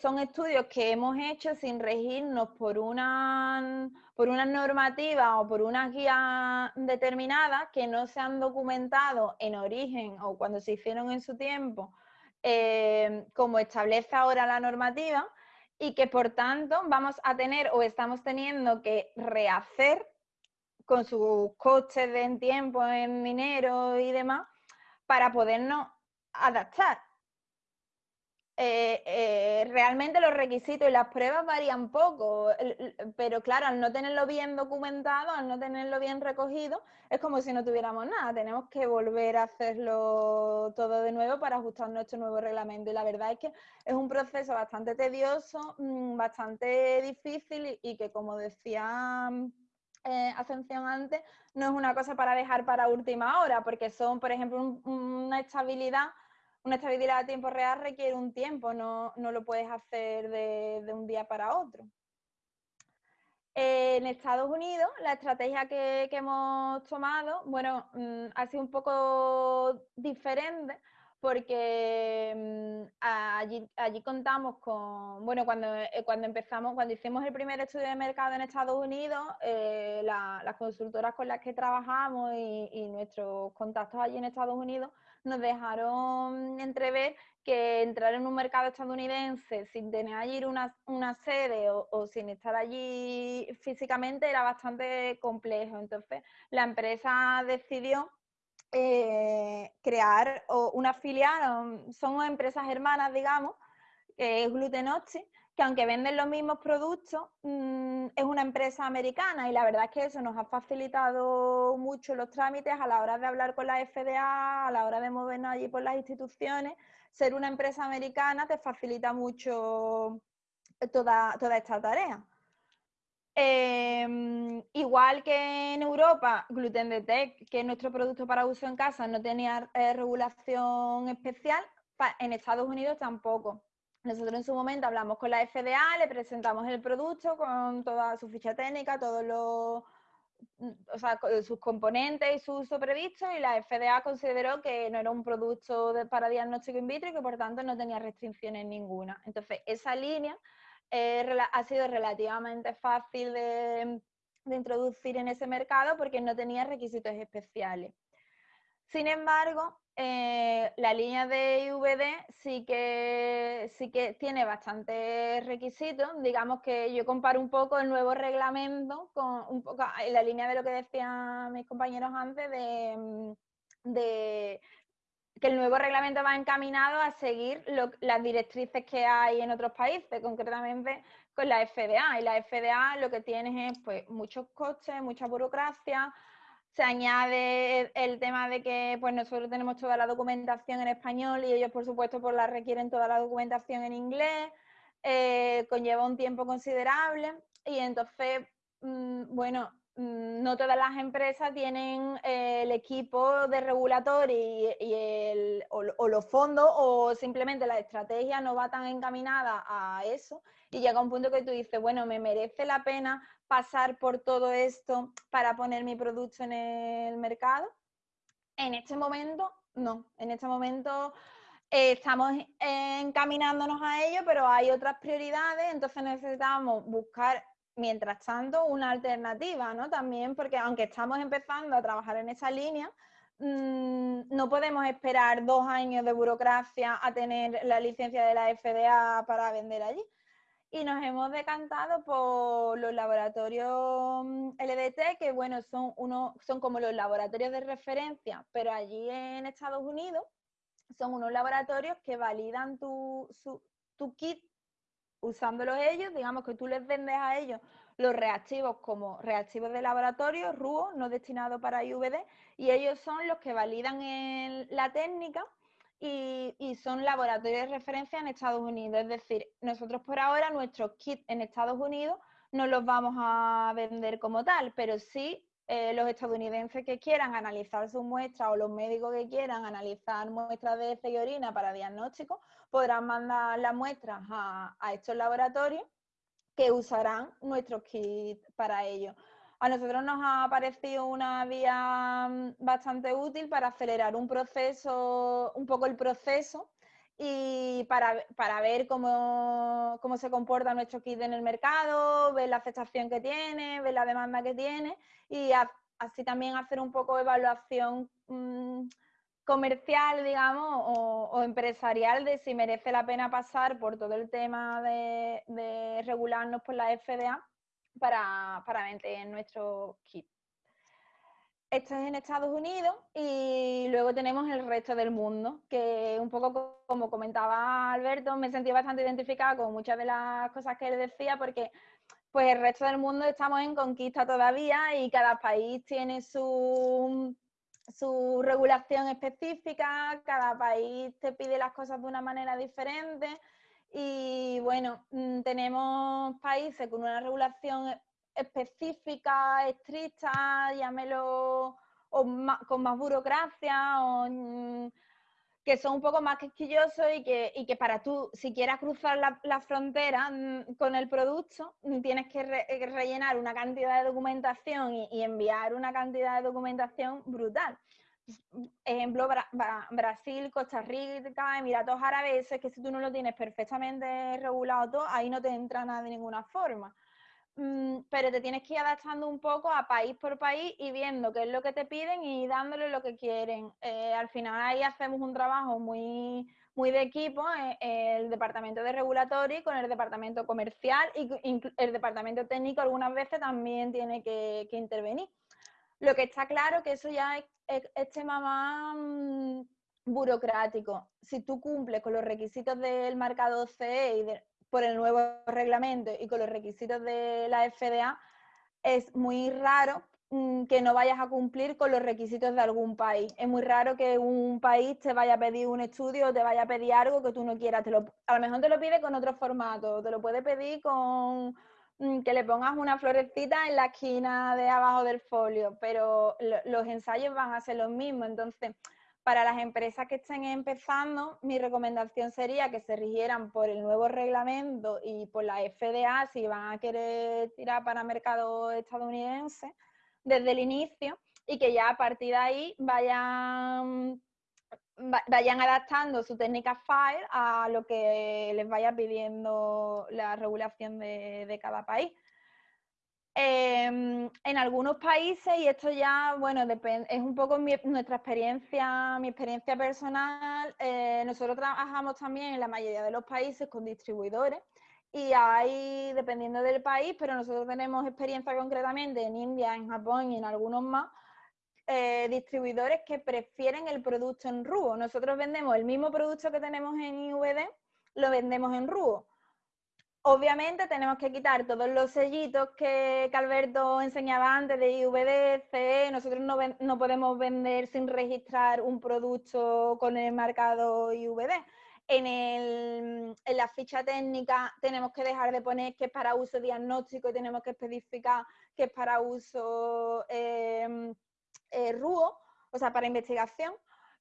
son estudios que hemos hecho sin regirnos por una, por una normativa o por una guía determinada que no se han documentado en origen o cuando se hicieron en su tiempo, eh, como establece ahora la normativa, y que por tanto vamos a tener o estamos teniendo que rehacer con sus costes en tiempo, en dinero y demás, para podernos adaptar. Eh, eh, realmente los requisitos y las pruebas varían poco, pero claro, al no tenerlo bien documentado, al no tenerlo bien recogido, es como si no tuviéramos nada. Tenemos que volver a hacerlo todo de nuevo para ajustar nuestro nuevo reglamento. Y la verdad es que es un proceso bastante tedioso, mm, bastante difícil y, que, como decía eh, antes, no es una cosa para dejar para última hora, porque son, por ejemplo, una estabilidad una estabilidad a tiempo real requiere un tiempo, no, lo puedes hacer de, un día para otro. En Estados Unidos, la estrategia que, hemos tomado, bueno, mm, ha sido un poco diferente porque mm, allí, allí, contamos con, bueno, cuando, eh, cuando empezamos, cuando hicimos el primer estudio de mercado en Estados Unidos, eh, las consultoras con las que trabajamos y, nuestros contactos allí en Estados Unidos nos dejaron entrever que entrar en un mercado estadounidense sin tener allí una, sede o, sin estar allí físicamente era bastante complejo. Entonces, la empresa decidió eh, crear una filial, son empresas hermanas, digamos, que es Glutenoxi, que aunque venden los mismos productos, mm, es una empresa americana y la verdad es que eso nos ha facilitado mucho los trámites a la hora de hablar con la FDA, a la hora de movernos allí por las instituciones. Ser una empresa americana te facilita mucho toda, toda esta tarea. Em, igual que en Europa, Gluten Detect, que es nuestro producto para uso en casa, no tenía eh, regulación especial, en Estados Unidos tampoco. Nosotros en su momento hablamos con la FDA, le presentamos el producto con toda su ficha técnica, todos los Mm, o sea, sus componentes y su uso previsto y la FDA consideró que no era un producto para diagnóstico in vitro y que por tanto no tenía restricciones ninguna. Entonces, esa línea eh, ha sido relativamente fácil de, de introducir en ese mercado porque no tenía requisitos especiales. Sin embargo, eh, la línea de IVD sí que, sí que tiene bastantes requisitos. Digamos que yo comparo un poco el nuevo reglamento con un poco en la línea de lo que decían mis compañeros antes de, de que el nuevo reglamento va encaminado a seguir las directrices que hay en otros países, concretamente con la FDA. Y la FDA lo que tiene es pues, muchos costes, mucha burocracia, se añade el tema de que pues nosotros tenemos toda la documentación en español y ellos, por supuesto, pues la requieren toda la documentación en inglés, eh, conlleva un tiempo considerable. Y entonces, mm, bueno, mm, no todas las empresas tienen eh, el equipo de regulatorio y, el, o, los fondos o simplemente la estrategia no va tan encaminada a eso. Y llega un punto que tú dices, bueno, me merece la pena pasar por todo esto para poner mi producto en el mercado? En este momento, no. En este momento eh, estamos encaminándonos a ello, pero hay otras prioridades, entonces necesitamos buscar, mientras tanto, una alternativa, ¿no? También porque aunque estamos empezando a trabajar en esa línea, mm, no podemos esperar dos años de burocracia a tener la licencia de la FDA para vender allí y nos hemos decantado por los laboratorios mm, LDT, que bueno, son, uno, son como los laboratorios de referencia, pero allí en Estados Unidos son unos laboratorios que validan tu, tu kit usándolos ellos, digamos que tú les vendes a ellos los reactivos como reactivos de laboratorio, RUO, no destinados para IVD, y ellos son los que validan la técnica y, son laboratorios de referencia en Estados Unidos. Es decir, nosotros por ahora nuestros kits en Estados Unidos no los vamos a vender como tal, pero sí eh, los estadounidenses que quieran analizar sus muestras o los médicos que quieran analizar muestras de heces y orina para diagnóstico podrán mandar las muestras a, a estos laboratorios que usarán nuestros kits para ello a nosotros nos ha parecido una vía mm, bastante útil para acelerar un proceso, un poco el proceso y para, ver cómo, se comporta nuestro kit en el mercado, ver la aceptación que tiene, ver la demanda que tiene y así también hacer un poco de evaluación mm, comercial, digamos, o, empresarial de si merece la pena pasar por todo el tema de regularnos por la FDA para, para vender nuestro kit. Esto es en Estados Unidos y luego tenemos el resto del mundo, que un poco como comentaba Alberto, me sentí bastante identificada con muchas de las cosas que él decía, porque pues el resto del mundo estamos en conquista todavía y cada país tiene su, su regulación específica, cada país te pide las cosas de una manera diferente y bueno, mm, tenemos países con una regulación específica, estricta, llámelo, o con más burocracia, o, mm, que son un poco más quisquillosos y que, y que para tú, si quieras cruzar la, frontera mm, con el producto, tienes que eh, rellenar una cantidad de documentación y enviar una cantidad de documentación brutal ejemplo, Brasil, Costa Rica, Emiratos Árabes, es que si tú no lo tienes perfectamente regulado todo, ahí no te entra nada de ninguna forma. Mm, pero te tienes que ir adaptando un poco a país por país y viendo qué es lo que te piden y dándole lo que quieren. Eh, al final ahí hacemos un trabajo muy, muy de equipo, eh, el departamento de regulatorio con el departamento comercial y el departamento técnico algunas veces también tiene que, que intervenir. Lo que está claro que eso ya es, tema más mm, burocrático. Si tú cumples con los requisitos del marcado CE y por el nuevo reglamento y con los requisitos de la FDA, es muy raro mm, que no vayas a cumplir con los requisitos de algún país. Es muy raro que un país te vaya a pedir un estudio o te vaya a pedir algo que tú no quieras. Te lo, a lo mejor te lo pide con otro formato, te lo puede pedir con que le pongas una florecita en la esquina de abajo del folio, pero los ensayos van a ser los mismos. Entonces, para las empresas que estén empezando, mi recomendación sería que se rigieran por el nuevo reglamento y por la FDA si van a querer tirar para mercado estadounidense desde el inicio y que ya a partir de ahí vayan, vayan adaptando su técnica FIRE a lo que les vaya pidiendo la regulación de cada país. Em, en algunos países, y esto ya, bueno, es un poco nuestra experiencia, mi experiencia personal, eh, nosotros trabajamos también en la mayoría de los países con distribuidores y hay, dependiendo del país, pero nosotros tenemos experiencia concretamente en India, en Japón y en algunos más, eh, distribuidores que prefieren el producto en RUO. Nosotros vendemos el mismo producto que tenemos en IVD, lo vendemos en RUO Obviamente tenemos que quitar todos los sellitos que, Alberto enseñaba antes de IVD, CE. Nosotros no, podemos vender sin registrar un producto con el marcado IVD. En, la ficha técnica tenemos que dejar de poner que es para uso diagnóstico y tenemos que especificar que es para uso eh, eh, RUO, o sea, para investigación.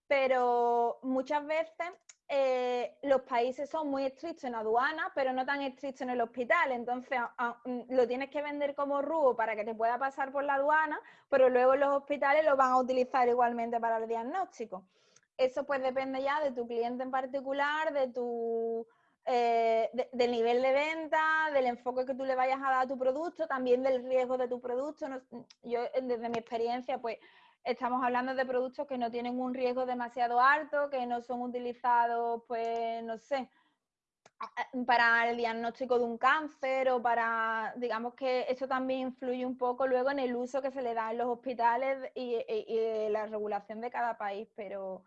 Pero muchas veces eh, los países son muy estrictos en aduana, pero no tan estrictos en el hospital. Entonces, mm, lo tienes que vender como RUO para que te pueda pasar por la aduana, pero luego los hospitales lo van a utilizar igualmente para el diagnóstico. Eso pues depende ya de tu cliente en particular, de tu, eh, del nivel de venta, del enfoque que tú le vayas a dar a tu producto, también del riesgo de tu producto. yo, desde mi experiencia, pues estamos hablando de productos que no tienen un riesgo demasiado alto, que no son utilizados, pues, no sé, para el diagnóstico de un cáncer o para, digamos que eso también influye un poco luego en el uso que se le da en los hospitales y, la regulación de cada país, pero,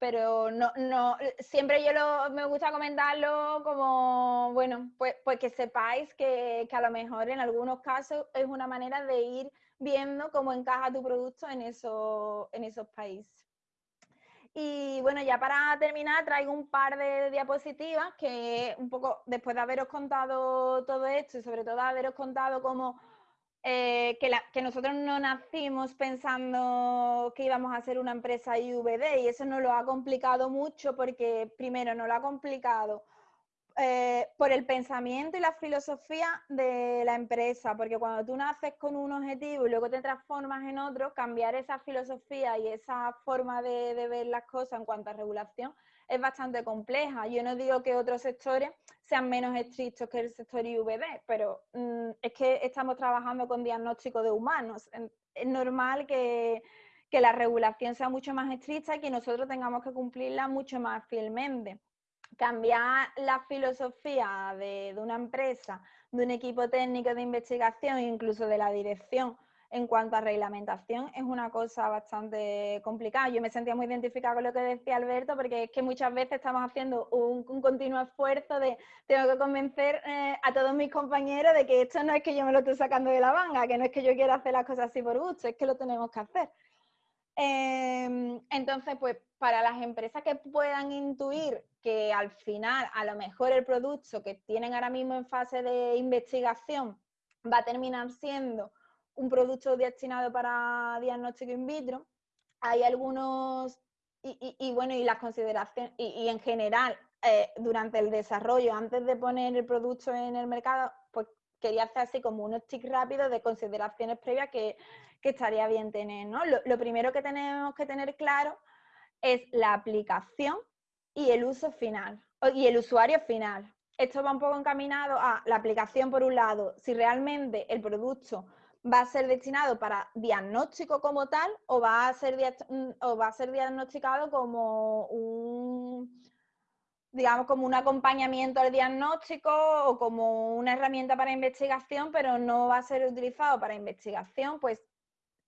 pero no, no, siempre yo lo, me gusta comentarlo como, bueno, pues, pues que sepáis que, que a lo mejor en algunos casos es una manera de ir viendo cómo encaja tu producto en, en esos países. Y bueno, ya para terminar traigo un par de diapositivas que un poco después de haberos contado todo esto y sobre todo haberos contado cómo eh, que, nosotros no nacimos pensando que íbamos a ser una empresa IVD y eso nos lo ha complicado mucho porque primero nos lo ha complicado eh, por el pensamiento y la filosofía de la empresa, porque cuando tú naces con un objetivo y luego te transformas en otro, cambiar esa filosofía y esa forma de, ver las cosas en cuanto a regulación es bastante compleja. Yo no digo que otros sectores sean menos estrictos que el sector IVD, pero mm, es que estamos trabajando con diagnóstico de humanos. Es normal que, que la regulación sea mucho más estricta y que nosotros tengamos que cumplirla mucho más fielmente cambiar la filosofía de, una empresa, de un equipo técnico de investigación, incluso de la dirección en cuanto a reglamentación, es una cosa bastante complicada. Yo me sentía muy identificada con lo que decía Alberto, porque es que muchas veces estamos haciendo un, continuo esfuerzo de, tengo que convencer eh, a todos mis compañeros de que esto no es que yo me lo estoy sacando de la manga, que no es que yo quiera hacer las cosas así por gusto, es que lo tenemos que hacer. Em, entonces, pues para las empresas que puedan intuir que al final a lo mejor el producto que tienen ahora mismo en fase de investigación va a terminar siendo un producto destinado para diagnóstico in vitro, hay algunos, y, bueno, y las consideraciones, y, en general, eh, durante el desarrollo, antes de poner el producto en el mercado, pues quería hacer así como un stick rápido de consideraciones previas que, estaría bien tener, ¿no? lo primero que tenemos que tener claro es la aplicación y el uso final, y el usuario final. Esto va un poco encaminado a la aplicación, por un lado, si realmente el producto va a ser destinado para diagnóstico como tal o va a ser, mm, va a ser diagnosticado como un, digamos, como un acompañamiento al diagnóstico o como una herramienta para investigación, pero no va a ser utilizado para investigación, pues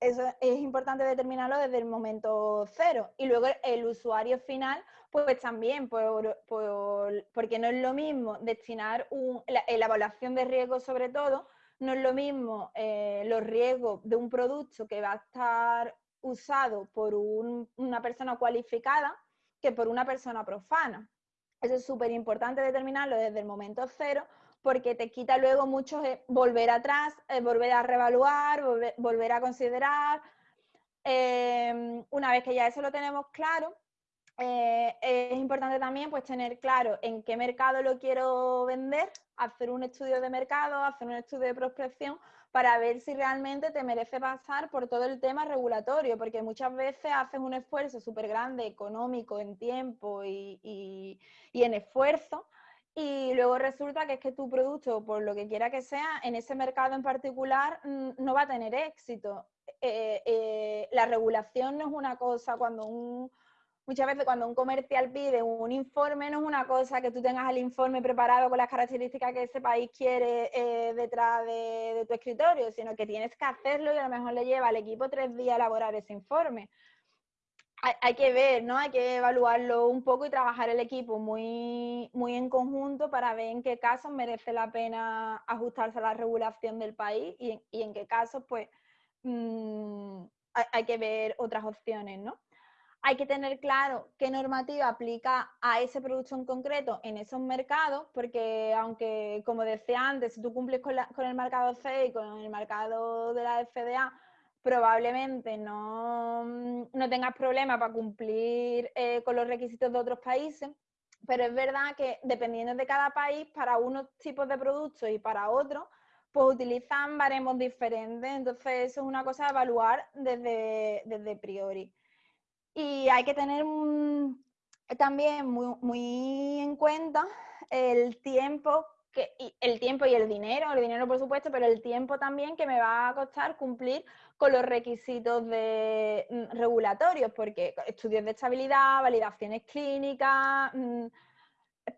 eso es importante determinarlo desde el momento cero. Y luego el usuario final, pues también, porque no es lo mismo destinar la, evaluación de riesgo sobre todo, no es lo mismo eh, los riesgos de un producto que va a estar usado por una persona cualificada que por una persona profana. Eso es súper importante determinarlo desde el momento cero porque te quita luego mucho volver atrás, eh, volver a reevaluar, volver, a considerar. Em, una vez que ya eso lo tenemos claro, eh, es importante también pues, tener claro en qué mercado lo quiero vender, hacer un estudio de mercado, hacer un estudio de prospección para ver si realmente te merece pasar por todo el tema regulatorio, porque muchas veces haces un esfuerzo súper grande económico en tiempo y, en esfuerzo, y luego resulta que es que tu producto, por lo que quiera que sea, en ese mercado en particular mm, no va a tener éxito. Eh, eh, la regulación no es una cosa cuando un muchas veces cuando un comercial pide un informe, no es una cosa que tú tengas el informe preparado con las características que ese país quiere eh, detrás de, tu escritorio, sino que tienes que hacerlo y a lo mejor le lleva al equipo tres días elaborar ese informe. Hay, que ver, ¿no? Hay que evaluarlo un poco y trabajar el equipo muy, muy en conjunto para ver en qué casos merece la pena ajustarse a la regulación del país y, en qué casos, pues, mm, hay, hay que ver otras opciones, ¿no? Hay que tener claro qué normativa aplica a ese producto en concreto en esos mercados, porque aunque, como decía antes, si tú cumples con, el mercado C y con el mercado de la FDA, probablemente no, no tengas problema para cumplir eh, con los requisitos de otros países, pero es verdad que dependiendo de cada país, para unos tipos de productos y para otros, pues utilizan baremos diferentes, entonces eso es una cosa a evaluar desde, desde priori. Y hay que tener también muy, en cuenta el tiempo que, y el tiempo y el dinero, el dinero por supuesto, pero el tiempo también que me va a costar cumplir con los requisitos mm, regulatorios, porque estudios de estabilidad, validaciones clínicas, mm,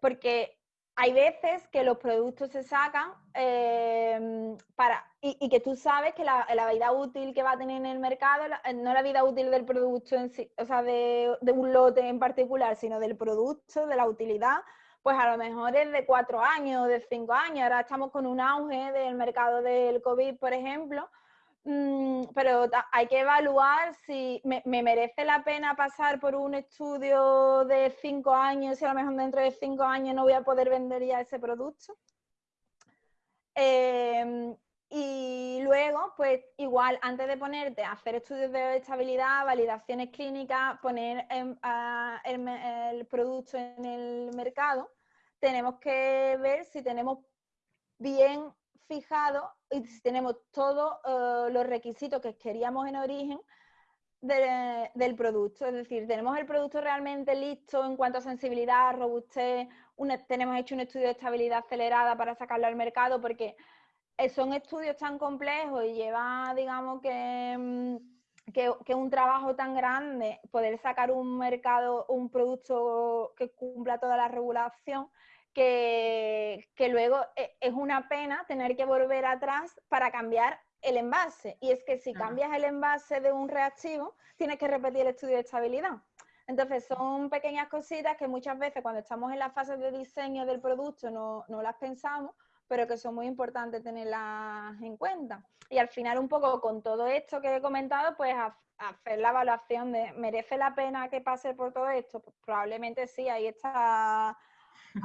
porque hay veces que los productos se sacan em, para, y, que tú sabes que la, vida útil que va a tener en el mercado, no la vida útil del producto en sí, o sea, de, un lote en particular, sino del producto, de la utilidad, pues a lo mejor es de cuatro años, de cinco años. Ahora estamos con un auge del mercado del COVID, por ejemplo, pero hay que evaluar si me, merece la pena pasar por un estudio de cinco años y a lo mejor dentro de cinco años no voy a poder vender ya ese producto. Em, y luego, pues igual, antes de ponerte a hacer estudios de estabilidad, validaciones clínicas, poner el producto en el mercado, tenemos que ver si tenemos bien fijado y tenemos todos eh, los requisitos que queríamos en origen del producto. Es decir, tenemos el producto realmente listo en cuanto a sensibilidad, robustez, tenemos hecho un estudio de estabilidad acelerada para sacarlo al mercado porque eh, son estudios tan complejos y lleva, digamos, que, mm, que, que, un trabajo tan grande, poder sacar un mercado, un producto que cumpla toda la regulación, que, luego eh, es una pena tener que volver atrás para cambiar el envase. Y es que si cambias el envase de un reactivo, tienes que repetir el estudio de estabilidad. Entonces son pequeñas cositas que muchas veces cuando estamos en la fase de diseño del producto no, las pensamos, pero que son muy importantes tenerlas en cuenta. Y al final un poco con todo esto que he comentado, pues hacer la evaluación de, ¿merece la pena que pase por todo esto? Pues probablemente sí, ahí está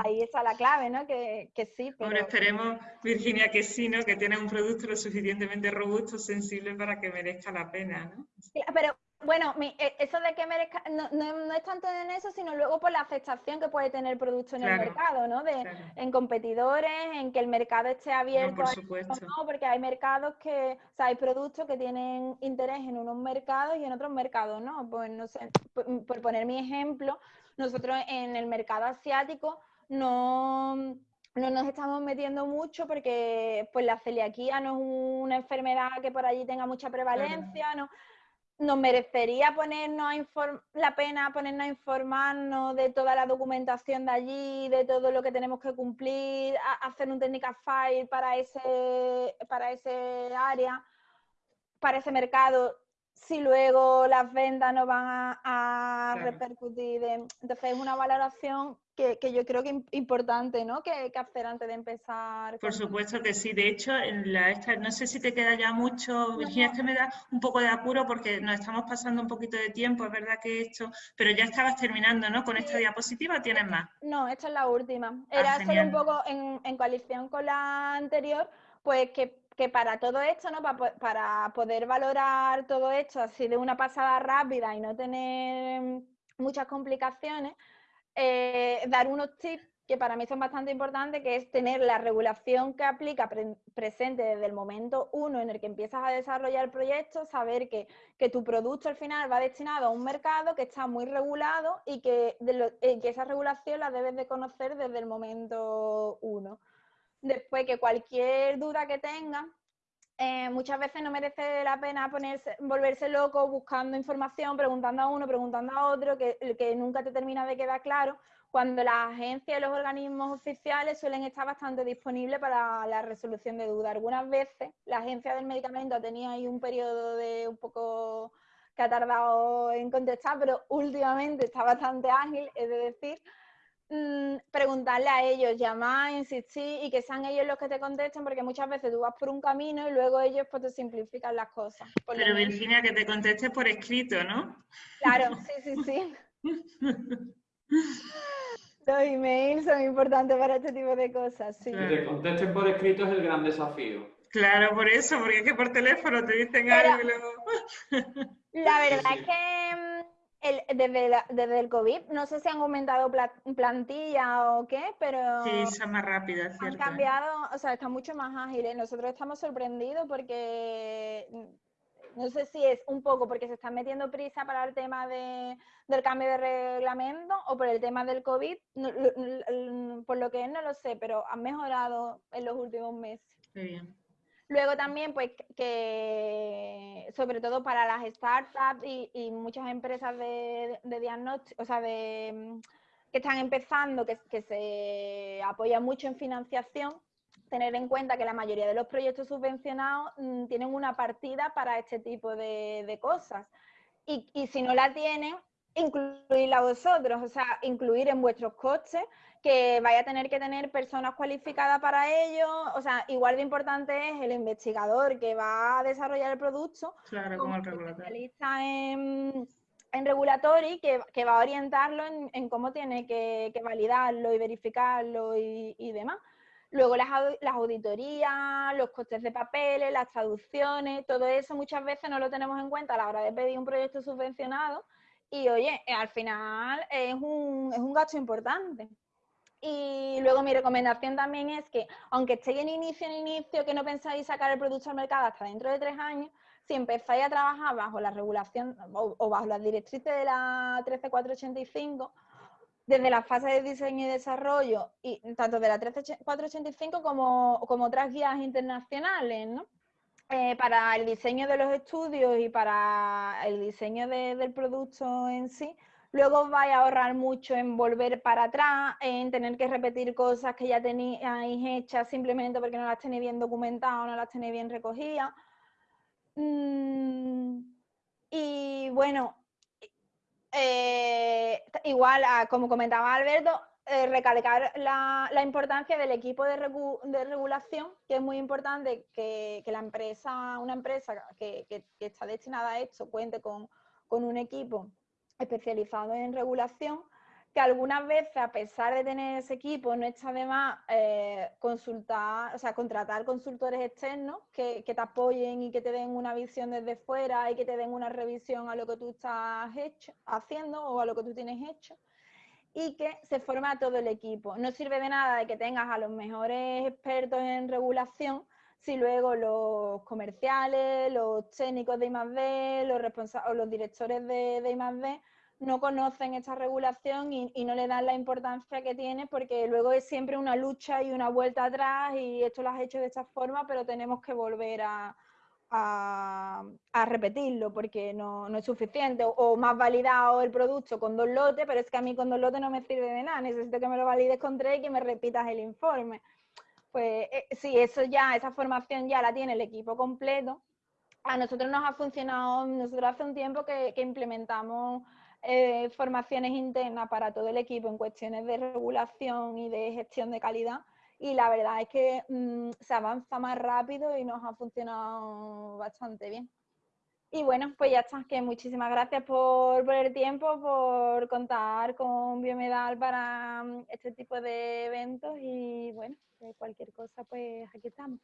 ahí está la clave, ¿no? Que, que sí. Pero... esperemos, Virginia, que sí, ¿no? Que tiene un producto lo suficientemente robusto, sensible para que merezca la pena, ¿no? pero bueno, e, eso de que merezca, no, no, es tanto en eso, sino luego por la aceptación que puede tener el producto en el mercado, ¿no? De, En competidores, en que el mercado esté abierto. por supuesto. ¿no? Porque hay mercados que, o sea, hay productos que tienen interés en unos mercados y en otros mercados, ¿no? Pues no sé, por poner mi ejemplo, nosotros en el mercado asiático no, no nos estamos metiendo mucho porque pues la celiaquía no es una enfermedad que por allí tenga mucha prevalencia, no nos merecería ponernos la pena ponernos a informarnos de toda la documentación de allí, de todo lo que tenemos que cumplir, hacer un technical file para ese, para ese área, para ese mercado, si luego las ventas no van a, repercutir. entonces es una valoración que, yo creo que es importante, ¿no? Que, que, hacer antes de empezar. Por supuesto que sí. De hecho, en la esta, no sé si te queda ya mucho, Virginia, es que me da un poco de apuro porque nos estamos pasando un poquito de tiempo, es verdad que esto, pero ya estabas terminando, ¿no? Con esta diapositiva, ¿tienes más? No, esta es la última. Ah, Era solo un poco en, en coalición con la anterior, pues que que para todo esto, ¿no? Para, para, poder valorar todo esto así de una pasada rápida y no tener muchas complicaciones, eh, dar unos tips que para mí son bastante importantes, que es tener la regulación que aplica presente desde el momento uno en el que empiezas a desarrollar el proyecto, saber que, tu producto al final va destinado a un mercado que está muy regulado y que, eh, que esa regulación la debes de conocer desde el momento uno. Después que cualquier duda que tengas, eh, muchas veces no merece la pena ponerse, volverse loco buscando información, preguntando a uno, preguntando a otro, que, nunca te termina de quedar claro, cuando las agencias y los organismos oficiales suelen estar bastante disponibles para la resolución de dudas. Algunas veces la agencia del medicamento tenido ahí un periodo de un poco que ha tardado en contestar, pero últimamente está bastante ágil, es decir, mm, preguntarle a ellos, llamar, insistir y que sean ellos los que te contesten, porque muchas veces tú vas por un camino y luego ellos pues te simplifican las cosas. pero Virginia, que te conteste por escrito, ¿no? Claro, sí, sí, sí. Los emails son importantes para este tipo de cosas, sí. Que te contesten por escrito es el gran desafío. Claro, por eso, porque es que por teléfono te dicen algo y luego... La verdad es que mm, desde, el COVID, no sé si han aumentado plantilla o qué, pero... Sí, son más rápidas, Han cambiado, o sea, están mucho más ágiles. Nosotros estamos sorprendidos porque no sé si es un poco porque se están metiendo prisa para el tema de, del cambio de reglamento o por el tema del COVID, por lo que es no lo sé, pero han mejorado en los últimos meses. bien. Luego también, pues, que sobre todo para las startups y, muchas empresas de, diagnóstico, o sea, de, que están empezando, que, que se apoyan mucho en financiación, tener en cuenta que la mayoría de los proyectos subvencionados mm, tienen una partida para este tipo de, cosas. Y, si no la tienen, incluirla vosotros, o sea, incluir en vuestros costes que vaya a tener que tener personas cualificadas para ello, o sea, igual de importante es el investigador que va a desarrollar el producto, claro, como, el especialista en, en regulatory que, que, va a orientarlo en, cómo tiene que, validarlo y verificarlo y demás. Luego las, auditorías, los costes de papeles, las traducciones, todo eso muchas veces no lo tenemos en cuenta a la hora de pedir un proyecto subvencionado y oye, eh, al final es un, es un gasto importante. Y luego mi recomendación también es que, aunque estéis en inicio, en inicio, que no pensáis sacar el producto al mercado hasta dentro de tres años, si empezáis a trabajar bajo la regulación o, bajo las directrices de la 13485, desde la fase de diseño y desarrollo, y tanto de la 13485 como, como otras guías internacionales, ¿no? Eh, para el diseño de los estudios y para el diseño del producto en sí, luego vais a ahorrar mucho en volver para atrás, en tener que repetir cosas que ya tenéis hechas simplemente porque no las tenéis bien documentadas no las tenéis bien recogidas. Mm, y bueno, eh, igual, como comentaba Alberto, eh, recalcar la, importancia del equipo de, regulación, que es muy importante que, la empresa, una empresa que, está destinada a esto, cuente con un equipo especializado en regulación que algunas veces, a pesar de tener ese equipo, no está de más eh, consultar, o sea, contratar consultores externos que, te apoyen y que te den una visión desde fuera y que te den una revisión a lo que tú estás hecho, haciendo o a lo que tú tienes hecho y que se forma todo el equipo. No sirve de nada de que tengas a los mejores expertos en regulación si luego los comerciales, los técnicos de I+.D., los, responsables, los directores de, de I+.D., no conocen esta regulación y, no le dan la importancia que tiene porque luego es siempre una lucha y una vuelta atrás y esto lo has hecho de esta forma, pero tenemos que volver a, repetirlo porque no, es suficiente o, más validado el producto con dos lotes, pero es que a mí con dos lotes no me sirve de nada, necesito que me lo valides con tres y que me repitas el informe. Pues eh, sí, eso ya, esa formación ya la tiene el equipo completo. A nosotros nos ha funcionado, nosotros hace un tiempo que implementamos eh, formaciones internas para todo el equipo en cuestiones de regulación y de gestión de calidad y la verdad es que mm, se avanza más rápido y nos ha funcionado bastante bien. Y bueno, pues ya está, que muchísimas gracias por, por el tiempo, por contar con Biomedal para mm, este tipo de eventos y bueno, cualquier cosa, pues aquí estamos.